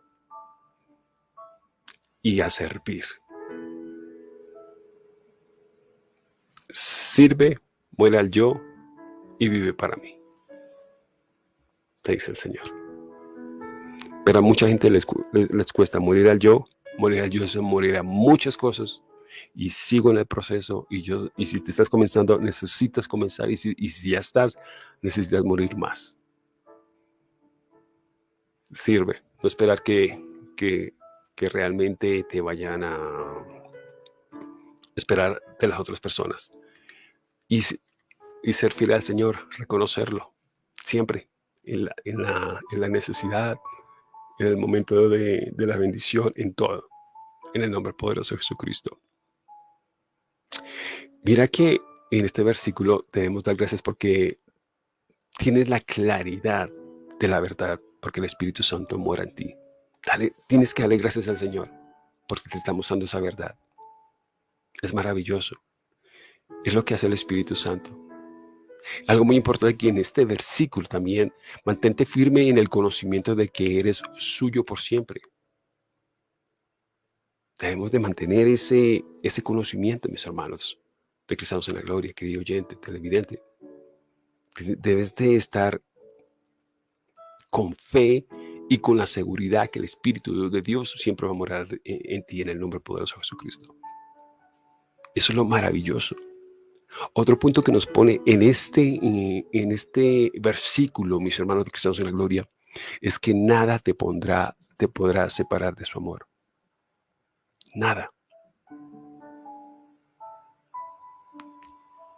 [SPEAKER 2] y a servir. Sirve, muere al yo y vive para mí. Te dice el Señor. Pero a mucha gente les, les cuesta morir al yo. Morir al yo es morir a muchas cosas. Y sigo en el proceso. Y, yo, y si te estás comenzando, necesitas comenzar. Y si, y si ya estás, necesitas morir más. Sirve. No esperar que, que, que realmente te vayan a esperar de las otras personas. Y, y ser fiel al Señor, reconocerlo siempre en la, en la, en la necesidad, en el momento de, de, la bendición, en todo. En el nombre poderoso de Jesucristo. Mira que en este versículo debemos dar gracias porque tienes la claridad de la verdad, porque el Espíritu Santo mora en ti. Dale, tienes que darle gracias al Señor porque te está mostrando esa verdad. Es maravilloso. Es lo que hace el Espíritu Santo. Algo muy importante aquí en este versículo también, mantente firme en el conocimiento de que eres suyo por siempre. Debemos de mantener ese, ese conocimiento, mis hermanos, de Cristianos en la Gloria, querido oyente, televidente. Debes de estar con fe y con la seguridad que el Espíritu de Dios siempre va a morar en, ti en el nombre poderoso de Jesucristo. Eso es lo maravilloso. Otro punto que nos pone en este, eh, en este versículo, mis hermanos de Cristianos en la Gloria, es que nada te pondrá, te podrá separar de su amor. Nada.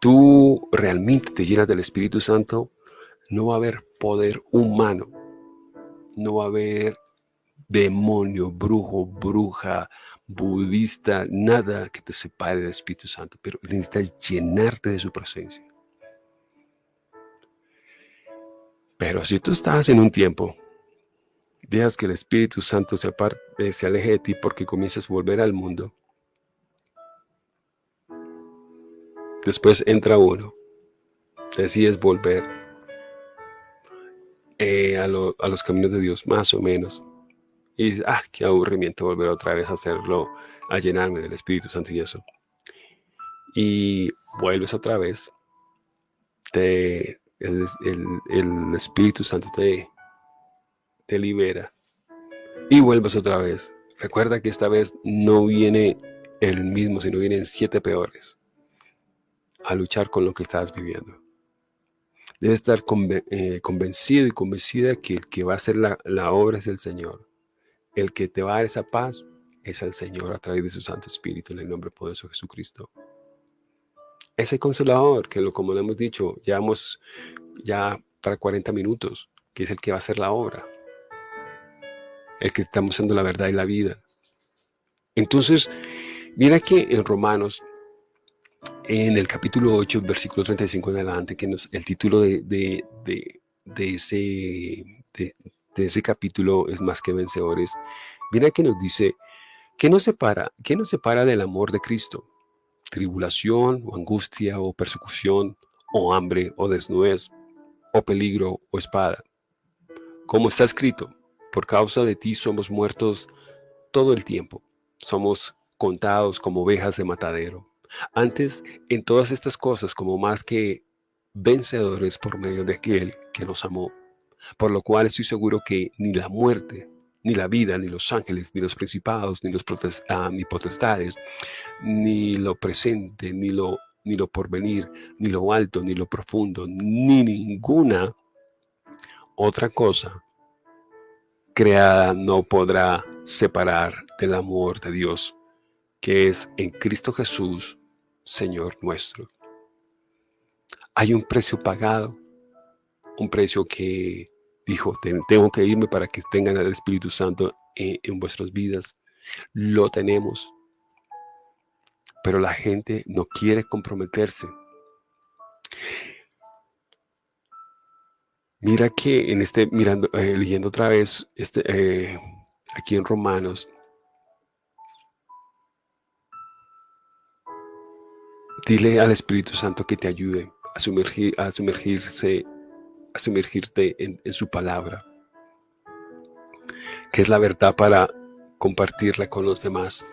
[SPEAKER 2] Tú realmente te llenas del Espíritu Santo, no va a haber poder humano no va a haber demonio, brujo, bruja, budista, nada que te separe del Espíritu Santo, pero necesitas llenarte de su presencia. Pero si tú estás en un tiempo, dejas que el Espíritu Santo se, aparte, eh, se aleje de ti porque comienzas a volver al mundo, después entra uno, decides volver eh, a, los caminos de Dios, más o menos. Y ah, qué aburrimiento volver otra vez a hacerlo, a llenarme del Espíritu Santo y eso. Y vuelves otra vez, te, el, Espíritu Santo te, te libera y vuelves otra vez. Recuerda que esta vez no viene el mismo, sino vienen siete peores a luchar con lo que estás viviendo. Debe estar eh, convencido y convencida que el que va a hacer la, obra es el Señor. El que te va a dar esa paz es el Señor a través de su Santo Espíritu en el nombre poderoso de Jesucristo. Ese consolador, que lo, como lo hemos dicho, llevamos ya para 40 minutos, que es el que va a hacer la obra. El que está mostrando la verdad y la vida. Entonces, mira que en Romanos en el capítulo 8, versículo 35 en adelante, que nos, el título de, de, de, ese, ese capítulo es más que vencedores. Mira que nos dice, ¿qué nos separa? ¿Qué nos separa del amor de Cristo? Tribulación o angustia o persecución o hambre o desnudez o peligro o espada. Como está escrito, por causa de ti somos muertos todo el tiempo. Somos contados como ovejas de matadero. Antes, en todas estas cosas, como más que vencedores por medio de aquel que nos amó, por lo cual estoy seguro que ni la muerte, ni la vida, ni los ángeles, ni los principados, ni los ah, ni potestades, ni lo presente, ni lo, ni lo porvenir, ni lo alto, ni lo profundo, ni ninguna otra cosa creada no podrá separar del amor de Dios, que es en Cristo Jesús, Señor nuestro. Hay un precio pagado, un precio que dijo, tengo que irme para que tengan el Espíritu Santo en, vuestras vidas. Lo tenemos. Pero la gente no quiere comprometerse. Mira que en este, mirando, eh, leyendo otra vez, este, eh, aquí en Romanos, dile al Espíritu Santo que te ayude a, sumergir, a sumergirse a sumergirte en, su palabra, que es la verdad para compartirla con los demás.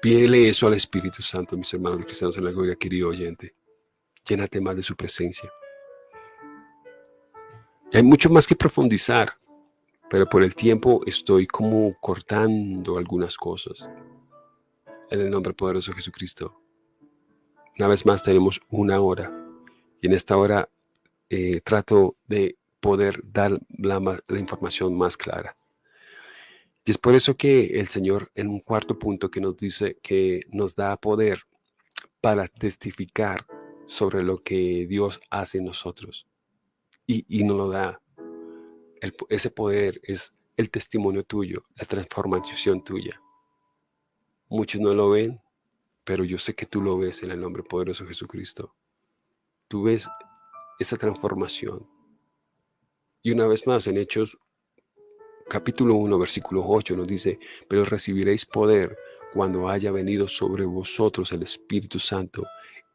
[SPEAKER 2] Pídele eso al Espíritu Santo, mis hermanos cristianos en la gloria, querido oyente. Llénate más de su presencia. hay mucho más que profundizar, pero por el tiempo estoy como cortando algunas cosas. En el nombre poderoso de Jesucristo. Una vez más tenemos una hora. Y en esta hora eh, trato de poder dar la, información más clara. Y es por eso que el Señor en un cuarto punto que nos dice que nos da poder para testificar sobre lo que Dios hace en nosotros. Y, y nos lo da. ese poder es el testimonio tuyo, la transformación tuya. Muchos no lo ven, pero yo sé que tú lo ves en el nombre poderoso de Jesucristo. Tú ves esa transformación. Y una vez más, en Hechos capítulo 1, versículo 8 nos dice, pero recibiréis poder cuando haya venido sobre vosotros el Espíritu Santo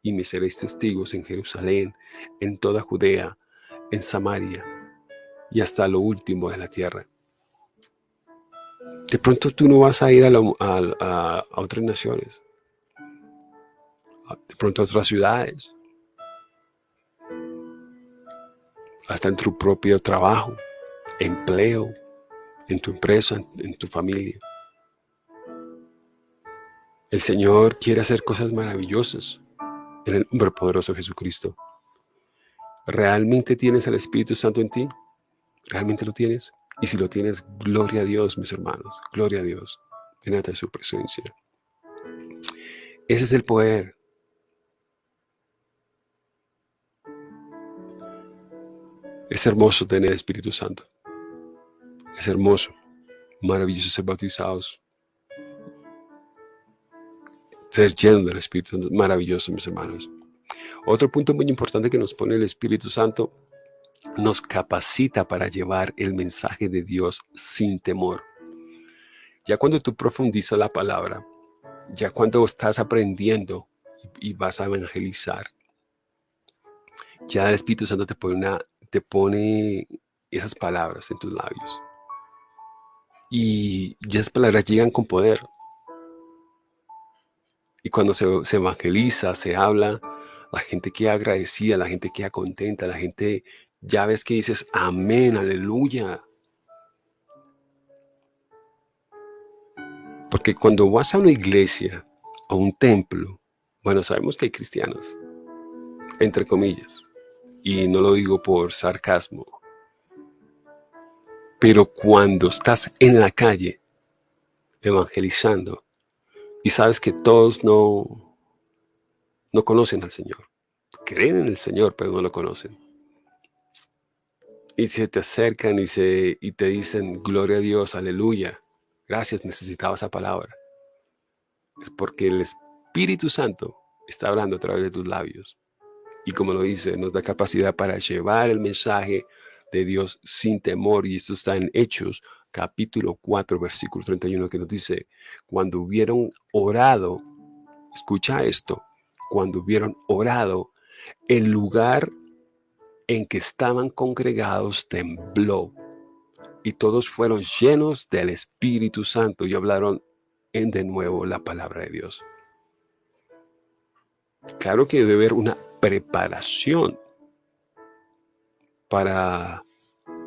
[SPEAKER 2] y me seréis testigos en Jerusalén, en toda Judea, en Samaria y hasta lo último de la tierra. De pronto tú no vas a ir a, a otras naciones, de pronto a otras ciudades, hasta en tu propio trabajo, empleo, en tu empresa, en, tu familia. El Señor quiere hacer cosas maravillosas en el nombre poderoso de Jesucristo. ¿Realmente tienes el Espíritu Santo en ti? ¿Realmente lo tienes? Y si lo tienes, gloria a Dios, mis hermanos. Gloria a Dios. Llénate de su presencia. Ese es el poder Es hermoso tener Espíritu Santo. Es hermoso, maravilloso ser bautizados. Ser lleno del Espíritu Santo, maravilloso, mis hermanos. Otro punto muy importante que nos pone el Espíritu Santo, nos capacita para llevar el mensaje de Dios sin temor. Ya cuando tú profundizas la palabra, ya cuando estás aprendiendo y vas a evangelizar, ya el Espíritu Santo te pone una te pone esas palabras en tus labios. Y, esas palabras llegan con poder. Y cuando se, evangeliza, se habla, la gente queda agradecida, la gente queda contenta, la gente ya ves que dices, amén, aleluya. Porque cuando vas a una iglesia, a un templo, bueno, sabemos que hay cristianos, entre comillas, y no lo digo por sarcasmo, pero cuando estás en la calle evangelizando y sabes que todos no, no conocen al Señor, creen en el Señor pero no lo conocen, y se te acercan y, se, y te dicen, gloria a Dios, aleluya, gracias, necesitaba esa palabra. Es porque el Espíritu Santo está hablando a través de tus labios y como lo dice, nos da capacidad para llevar el mensaje de Dios sin temor. Y esto está en Hechos, capítulo 4, versículo 31, que nos dice, cuando hubieron orado, escucha esto, cuando hubieron orado, el lugar en que estaban congregados tembló y todos fueron llenos del Espíritu Santo y hablaron en de nuevo la palabra de Dios. Claro que debe haber una preparación para,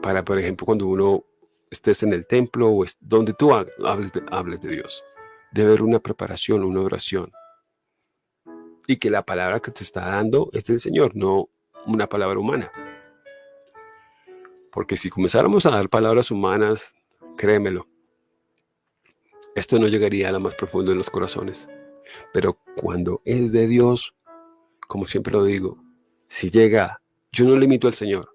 [SPEAKER 2] para, por ejemplo, cuando uno estés en el templo o donde tú hables de, hables de Dios. Debe haber una preparación, una oración. Y que la palabra que te está dando es del Señor, no una palabra humana. Porque si comenzáramos a dar palabras humanas, créemelo, esto no llegaría a lo más profundo de los corazones. Pero cuando es de Dios, como siempre lo digo, si llega, yo no limito al Señor,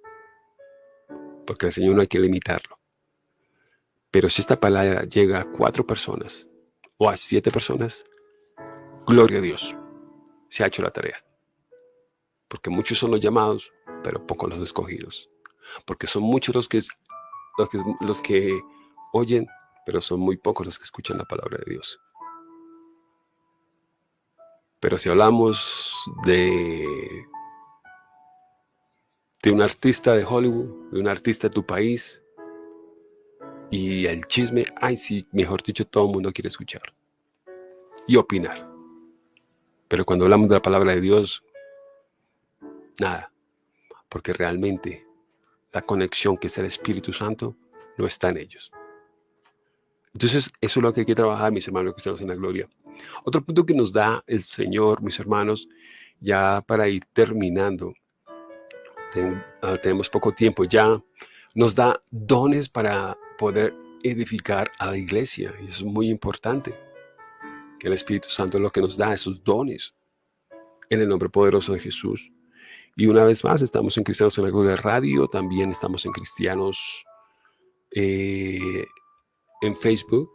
[SPEAKER 2] porque al Señor no hay que limitarlo. Pero si esta palabra llega a cuatro personas o a siete personas, gloria a Dios, se ha hecho la tarea. Porque muchos son los llamados, pero pocos los escogidos. Porque son muchos los que, los que, los que oyen, pero son muy pocos los que escuchan la palabra de Dios. Pero si hablamos de, de un artista de Hollywood, de un artista de tu país, y el chisme, ay sí, mejor dicho, todo el mundo quiere escuchar y opinar. Pero cuando hablamos de la palabra de Dios, nada, porque realmente la conexión que es el Espíritu Santo no está en ellos. Entonces, eso es lo que hay que trabajar, mis hermanos que estamos en la gloria. Otro punto que nos da el Señor, mis hermanos, ya para ir terminando, ah, tenemos poco tiempo ya, nos da dones para poder edificar a la iglesia, y eso es muy importante, que el Espíritu Santo es lo que nos da esos dones, en el nombre poderoso de Jesús. Y una vez más, estamos en Cristianos en la Gloria Radio, también estamos en Cristianos eh, en Facebook,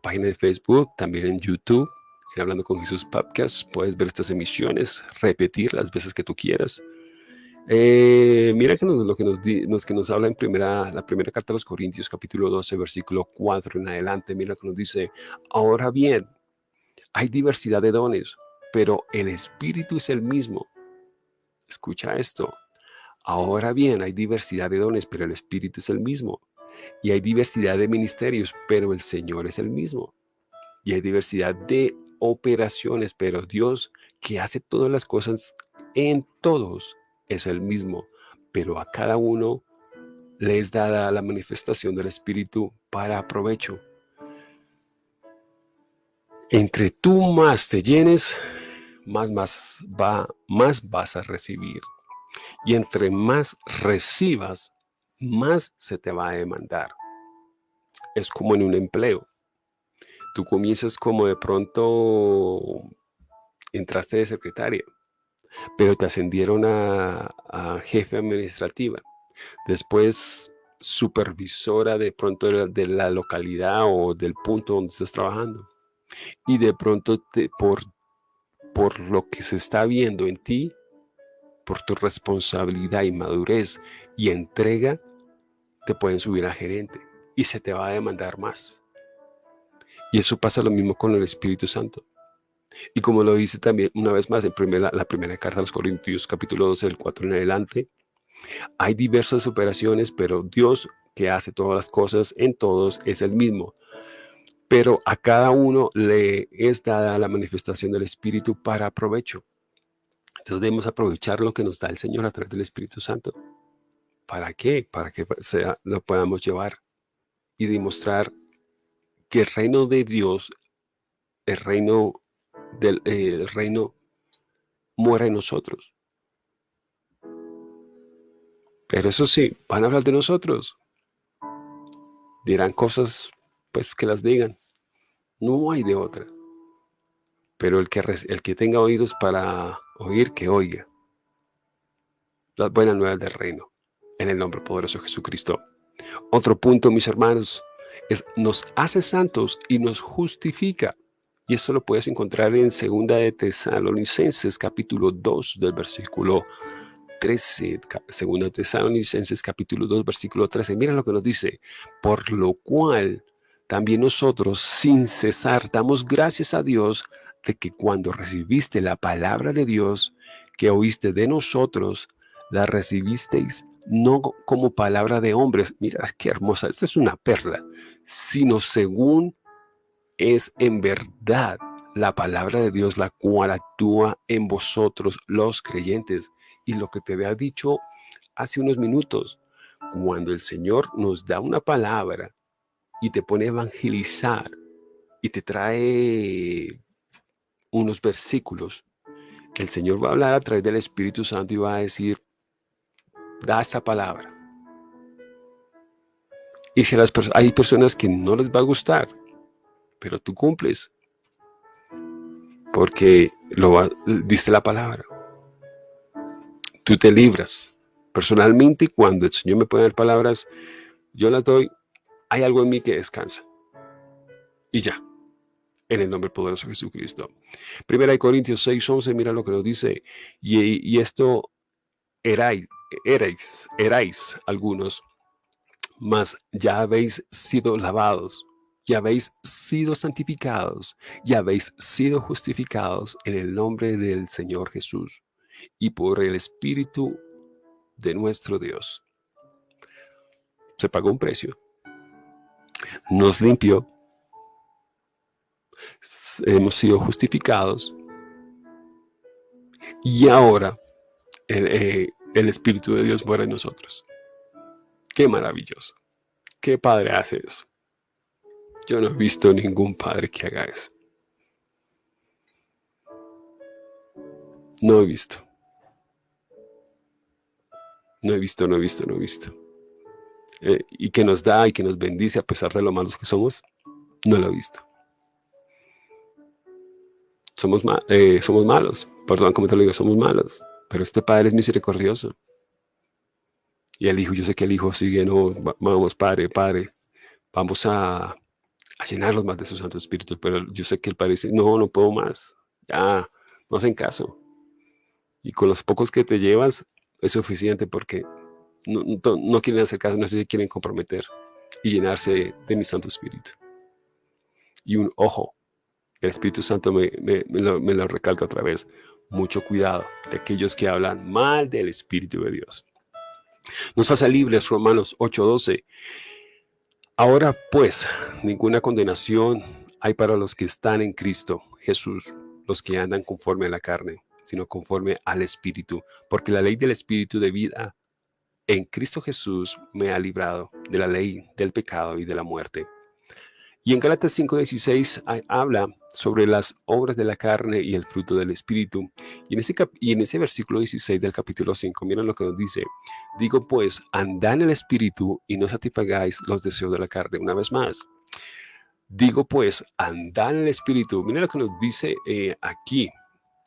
[SPEAKER 2] página de Facebook, también en YouTube, en Hablando con Jesús Podcast. Puedes ver estas emisiones, repetir las veces que tú quieras. Eh, mira que lo que nos, que nos habla en primera, la primera carta de los Corintios, capítulo 12, versículo 4 en adelante. Mira que nos dice, ahora bien, hay diversidad de dones, pero el Espíritu es el mismo. Escucha esto. Ahora bien, hay diversidad de dones, pero el Espíritu es el mismo. Y hay diversidad de ministerios, pero el Señor es el mismo. Y hay diversidad de operaciones, pero Dios que hace todas las cosas en todos es el mismo. Pero a cada uno le es dada la manifestación del Espíritu para provecho. Entre tú más te llenes, más, más, va, más vas a recibir. Y entre más recibas, más se te va a demandar. Es como en un empleo. Tú comienzas como de pronto entraste de secretaria, pero te ascendieron a, jefe administrativa. Después supervisora de pronto de la, de la, localidad o del punto donde estás trabajando. Y de pronto te, por por lo que se está viendo en ti, por tu responsabilidad y madurez y entrega, te pueden subir a gerente y se te va a demandar más. Y eso pasa lo mismo con el Espíritu Santo. Y como lo dice también una vez más en primera, la primera carta a los Corintios, capítulo 12, del 4 en adelante, hay diversas operaciones, pero Dios que hace todas las cosas en todos es el mismo pero a cada uno le es dada la manifestación del Espíritu para provecho. Entonces debemos aprovechar lo que nos da el Señor a través del Espíritu Santo. ¿Para qué? Para que sea, lo podamos llevar y demostrar que el reino de Dios, el reino del eh, el reino muere en nosotros. Pero eso sí, van a hablar de nosotros. Dirán cosas, pues que las digan. No hay de otra. Pero el que, el que tenga oídos para oír, que oiga. Las buenas nuevas del reino. En el nombre poderoso de Jesucristo. Otro punto, mis hermanos, es nos hace santos y nos justifica. Y esto lo puedes encontrar en Segunda de Tesalonicenses, capítulo 2, del versículo 13. Segunda de Tesalonicenses, capítulo 2, versículo 13. Mira lo que nos dice. Por lo cual también nosotros sin cesar damos gracias a Dios de que cuando recibiste la palabra de Dios que oíste de nosotros, la recibisteis no como palabra de hombres, mira qué hermosa, esta es una perla, sino según es en verdad la palabra de Dios, la cual actúa en vosotros los creyentes. Y lo que te había dicho hace unos minutos, cuando el Señor nos da una palabra y te pone a evangelizar y te trae unos versículos, el Señor va a hablar a través del Espíritu Santo y va a decir, da esta palabra. Y si las hay personas que no les va a gustar, pero tú cumples, porque lo diste la palabra. Tú te libras. Personalmente, cuando el Señor me pone dar palabras, yo las doy, hay algo en mí que descansa. Y ya, en el nombre poderoso de Jesucristo. Primera de Corintios 6, 11, mira lo que nos dice. Y, esto erais, erais, erais algunos, mas ya habéis sido lavados, ya habéis sido santificados, ya habéis sido justificados en el nombre del Señor Jesús y por el Espíritu de nuestro Dios. Se pagó un precio. Nos limpió. Hemos sido justificados. Y ahora el, eh, el Espíritu de Dios muere en nosotros. Qué maravilloso. ¿Qué padre hace eso? Yo no he visto ningún padre que haga eso. No he visto. No he visto, no he visto, no he visto. Eh, y que nos da y que nos bendice a pesar de lo malos que somos, no lo he visto. Somos, eh, somos malos, perdón como te lo digo, somos malos, pero este Padre es misericordioso. Y el Hijo, yo sé que el Hijo sigue, no, vamos, Padre, Padre, vamos a, a llenarlos más de su Santo Espíritu, pero yo sé que el Padre dice, no, no puedo más, ya, no hacen caso. Y con los pocos que te llevas, es suficiente porque no, quieren hacer caso, no se quieren comprometer y llenarse de, mi Santo Espíritu. Y un ojo, el Espíritu Santo me, lo, recalca otra vez, mucho cuidado de aquellos que hablan mal del Espíritu de Dios. Nos hace libres, Romanos 8:12. Ahora pues, ninguna condenación hay para los que están en Cristo Jesús, los que andan conforme a la carne sino conforme al Espíritu, porque la ley del Espíritu de vida en Cristo Jesús me ha librado de la ley del pecado y de la muerte. Y en Gálatas 5.16 habla sobre las obras de la carne y el fruto del Espíritu. Y en, ese y en ese versículo 16 del capítulo 5, miren lo que nos dice. Digo pues, andad en el Espíritu y no satisfagáis los deseos de la carne. Una vez más. Digo pues, andad en el Espíritu. Miren lo que nos dice eh, aquí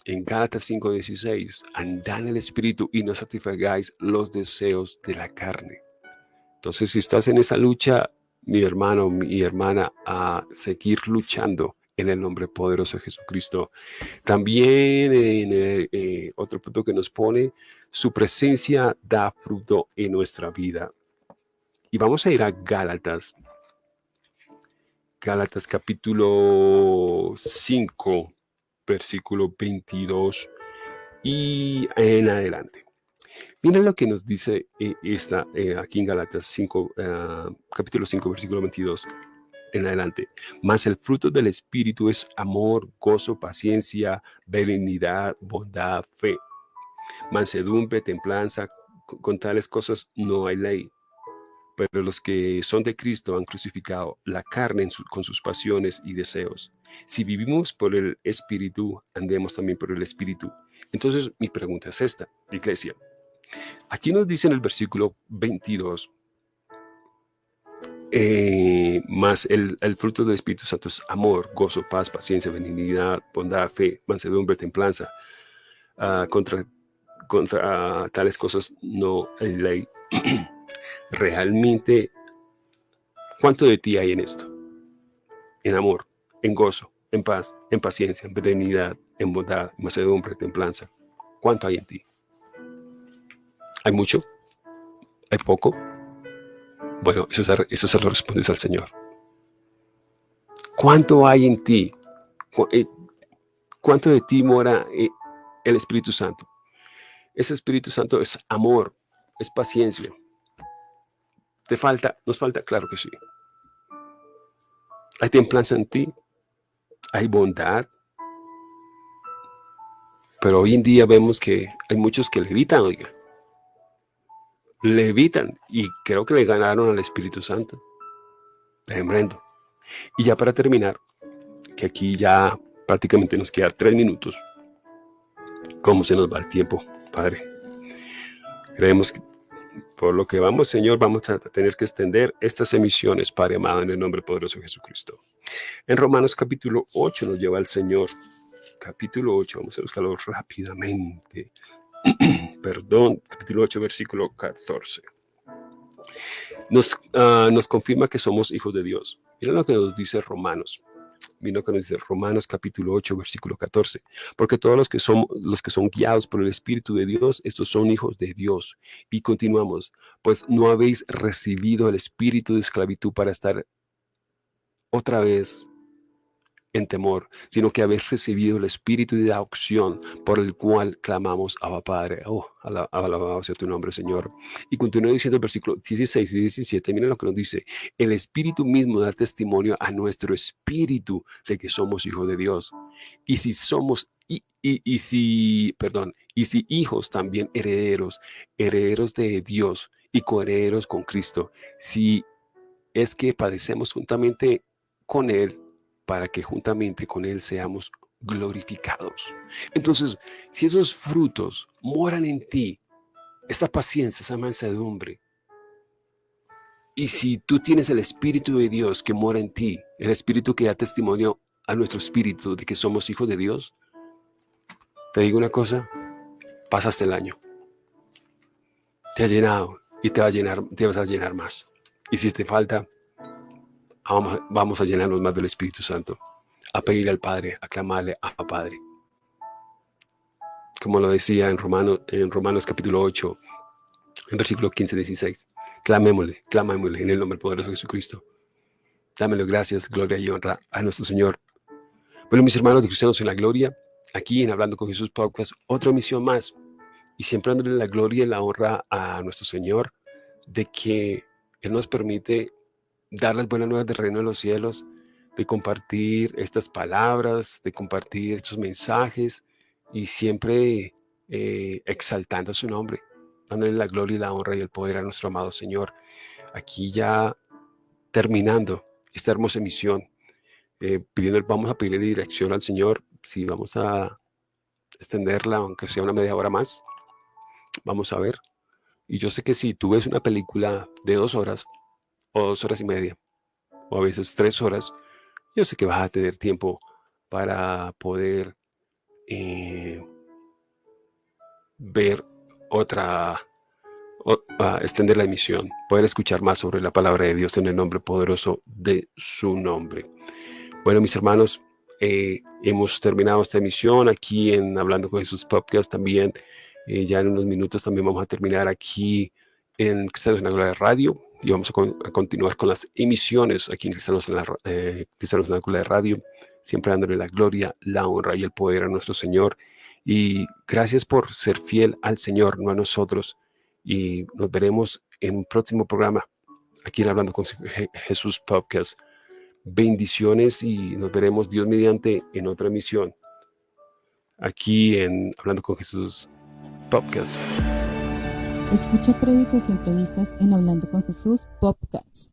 [SPEAKER 2] en Gálatas 5:16, andad en el Espíritu y no satisfagáis los deseos de la carne. Entonces, si estás en esa lucha, mi hermano, mi hermana, a seguir luchando en el nombre poderoso de Jesucristo. También en eh, eh, otro punto que nos pone, su presencia da fruto en nuestra vida. Y vamos a ir a Gálatas. Gálatas capítulo 5 versículo 22 y en adelante. Miren lo que nos dice eh, esta, eh, aquí en Galatas 5, ah, capítulo 5, versículo 22 en adelante. Mas el fruto del Espíritu es amor, gozo, paciencia, benignidad, bondad, fe, mansedumbre, templanza. con tales cosas no hay ley pero los que son de Cristo han crucificado la carne con sus pasiones y deseos. Si vivimos por el Espíritu, andemos también por el Espíritu. Entonces, mi pregunta es esta, iglesia. Aquí nos dice en el versículo 22, eh, más el, fruto del Espíritu Santo es amor, gozo, paz, paciencia, benignidad, bondad, fe, mansedumbre, templanza. Ah, contra, contra tales cosas no hay ley. realmente cuánto de ti hay en esto. En amor, en gozo, en paz, en paciencia, en benignidad, en bondad, en macedumbre, templanza. ¿Cuánto hay en ti? ¿Hay mucho? ¿Hay poco? Bueno, eso, eso se lo respondes al Señor. ¿Cuánto hay en ti? Eh, ¿Cuánto de ti mora eh, el Espíritu Santo? Ese Espíritu Santo es amor, es paciencia, ¿Te falta? ¿Nos falta? Claro que sí. Hay templanza en ti. Hay bondad. Pero hoy en día vemos que hay muchos que le gritan, oiga. Levitan y creo que le ganaron al Espíritu Santo. Tremendo. Y ya para terminar, que aquí ya prácticamente nos queda tres minutos. ¿Cómo se nos va el tiempo, Padre? Creemos que por lo que vamos, Señor, vamos a tener que extender estas emisiones, Padre amado, en el nombre poderoso de Jesucristo. En Romanos capítulo 8 nos lleva el Señor. Capítulo 8, vamos a buscarlo rápidamente. Perdón, capítulo 8, versículo 14. Nos, uh, nos confirma que somos hijos de Dios. Miren lo que nos dice Romanos Vino que nos dice Romanos capítulo 8, versículo 14. Porque todos los que, son, los que son guiados por el Espíritu de Dios, estos son hijos de Dios. Y continuamos, pues no habéis recibido el espíritu de esclavitud para estar otra vez en temor, sino que habéis recibido el espíritu de adopción por el cual clamamos a Padre. Oh, alabado sea tu nombre, Señor. Y continúa diciendo el versículo 16 y 17, miren lo que nos dice. El espíritu mismo da testimonio a nuestro espíritu de que somos hijos de Dios. Y si somos, y, y, y si, perdón, y si hijos también herederos, herederos de Dios y coherederos con Cristo, si es que padecemos juntamente con Él, para que juntamente con Él seamos glorificados. Entonces, si esos frutos moran en ti, esta paciencia, esa mansedumbre, y si tú tienes el Espíritu de Dios que mora en ti, el Espíritu que da testimonio a nuestro espíritu de que somos hijos de Dios, te digo una cosa, pasaste el año. Te has llenado y te, va a llenar, te vas a llenar más. Y si te falta, vamos, a llenarnos más del Espíritu Santo, a pedirle al Padre, a clamarle a Padre. Como lo decía en Romanos, en Romanos capítulo 8, en versículo 15, 16. Clamémosle, clamémosle en el nombre poderoso de Jesucristo. Dámelo gracias, gloria y honra a nuestro Señor. Bueno, mis hermanos de Cristianos en la Gloria, aquí en Hablando con Jesús Podcast, otra misión más. Y siempre dándole la gloria y la honra a nuestro Señor de que Él nos permite dar las buenas nuevas del reino de los cielos, de compartir estas palabras, de compartir estos mensajes y siempre eh, exaltando su nombre, dándole la gloria y la honra y el poder a nuestro amado Señor. Aquí ya terminando esta hermosa emisión, eh, pidiendo, vamos a pedirle dirección al Señor, si vamos a extenderla, aunque sea una media hora más, vamos a ver. Y yo sé que si tú ves una película de dos horas, o dos horas y media, o a veces tres horas, yo sé que vas a tener tiempo para poder eh, ver otra, extender la emisión, poder escuchar más sobre la palabra de Dios en el nombre poderoso de su nombre. Bueno, mis hermanos, eh, hemos terminado esta emisión aquí en Hablando con Jesús Podcast también. Eh, ya en unos minutos también vamos a terminar aquí en Cristianos en la Radio y vamos a, continuar con las emisiones aquí en Cristianos en la, eh, Cristianos en la Radio, siempre dándole la gloria, la honra y el poder a nuestro Señor. Y gracias por ser fiel al Señor, no a nosotros. Y nos veremos en un próximo programa, aquí en Hablando con Jesús Podcast. Bendiciones y nos veremos Dios mediante en otra emisión, aquí en Hablando con Jesús Podcast.
[SPEAKER 1] Escucha créditos y entrevistas en Hablando con Jesús Podcast.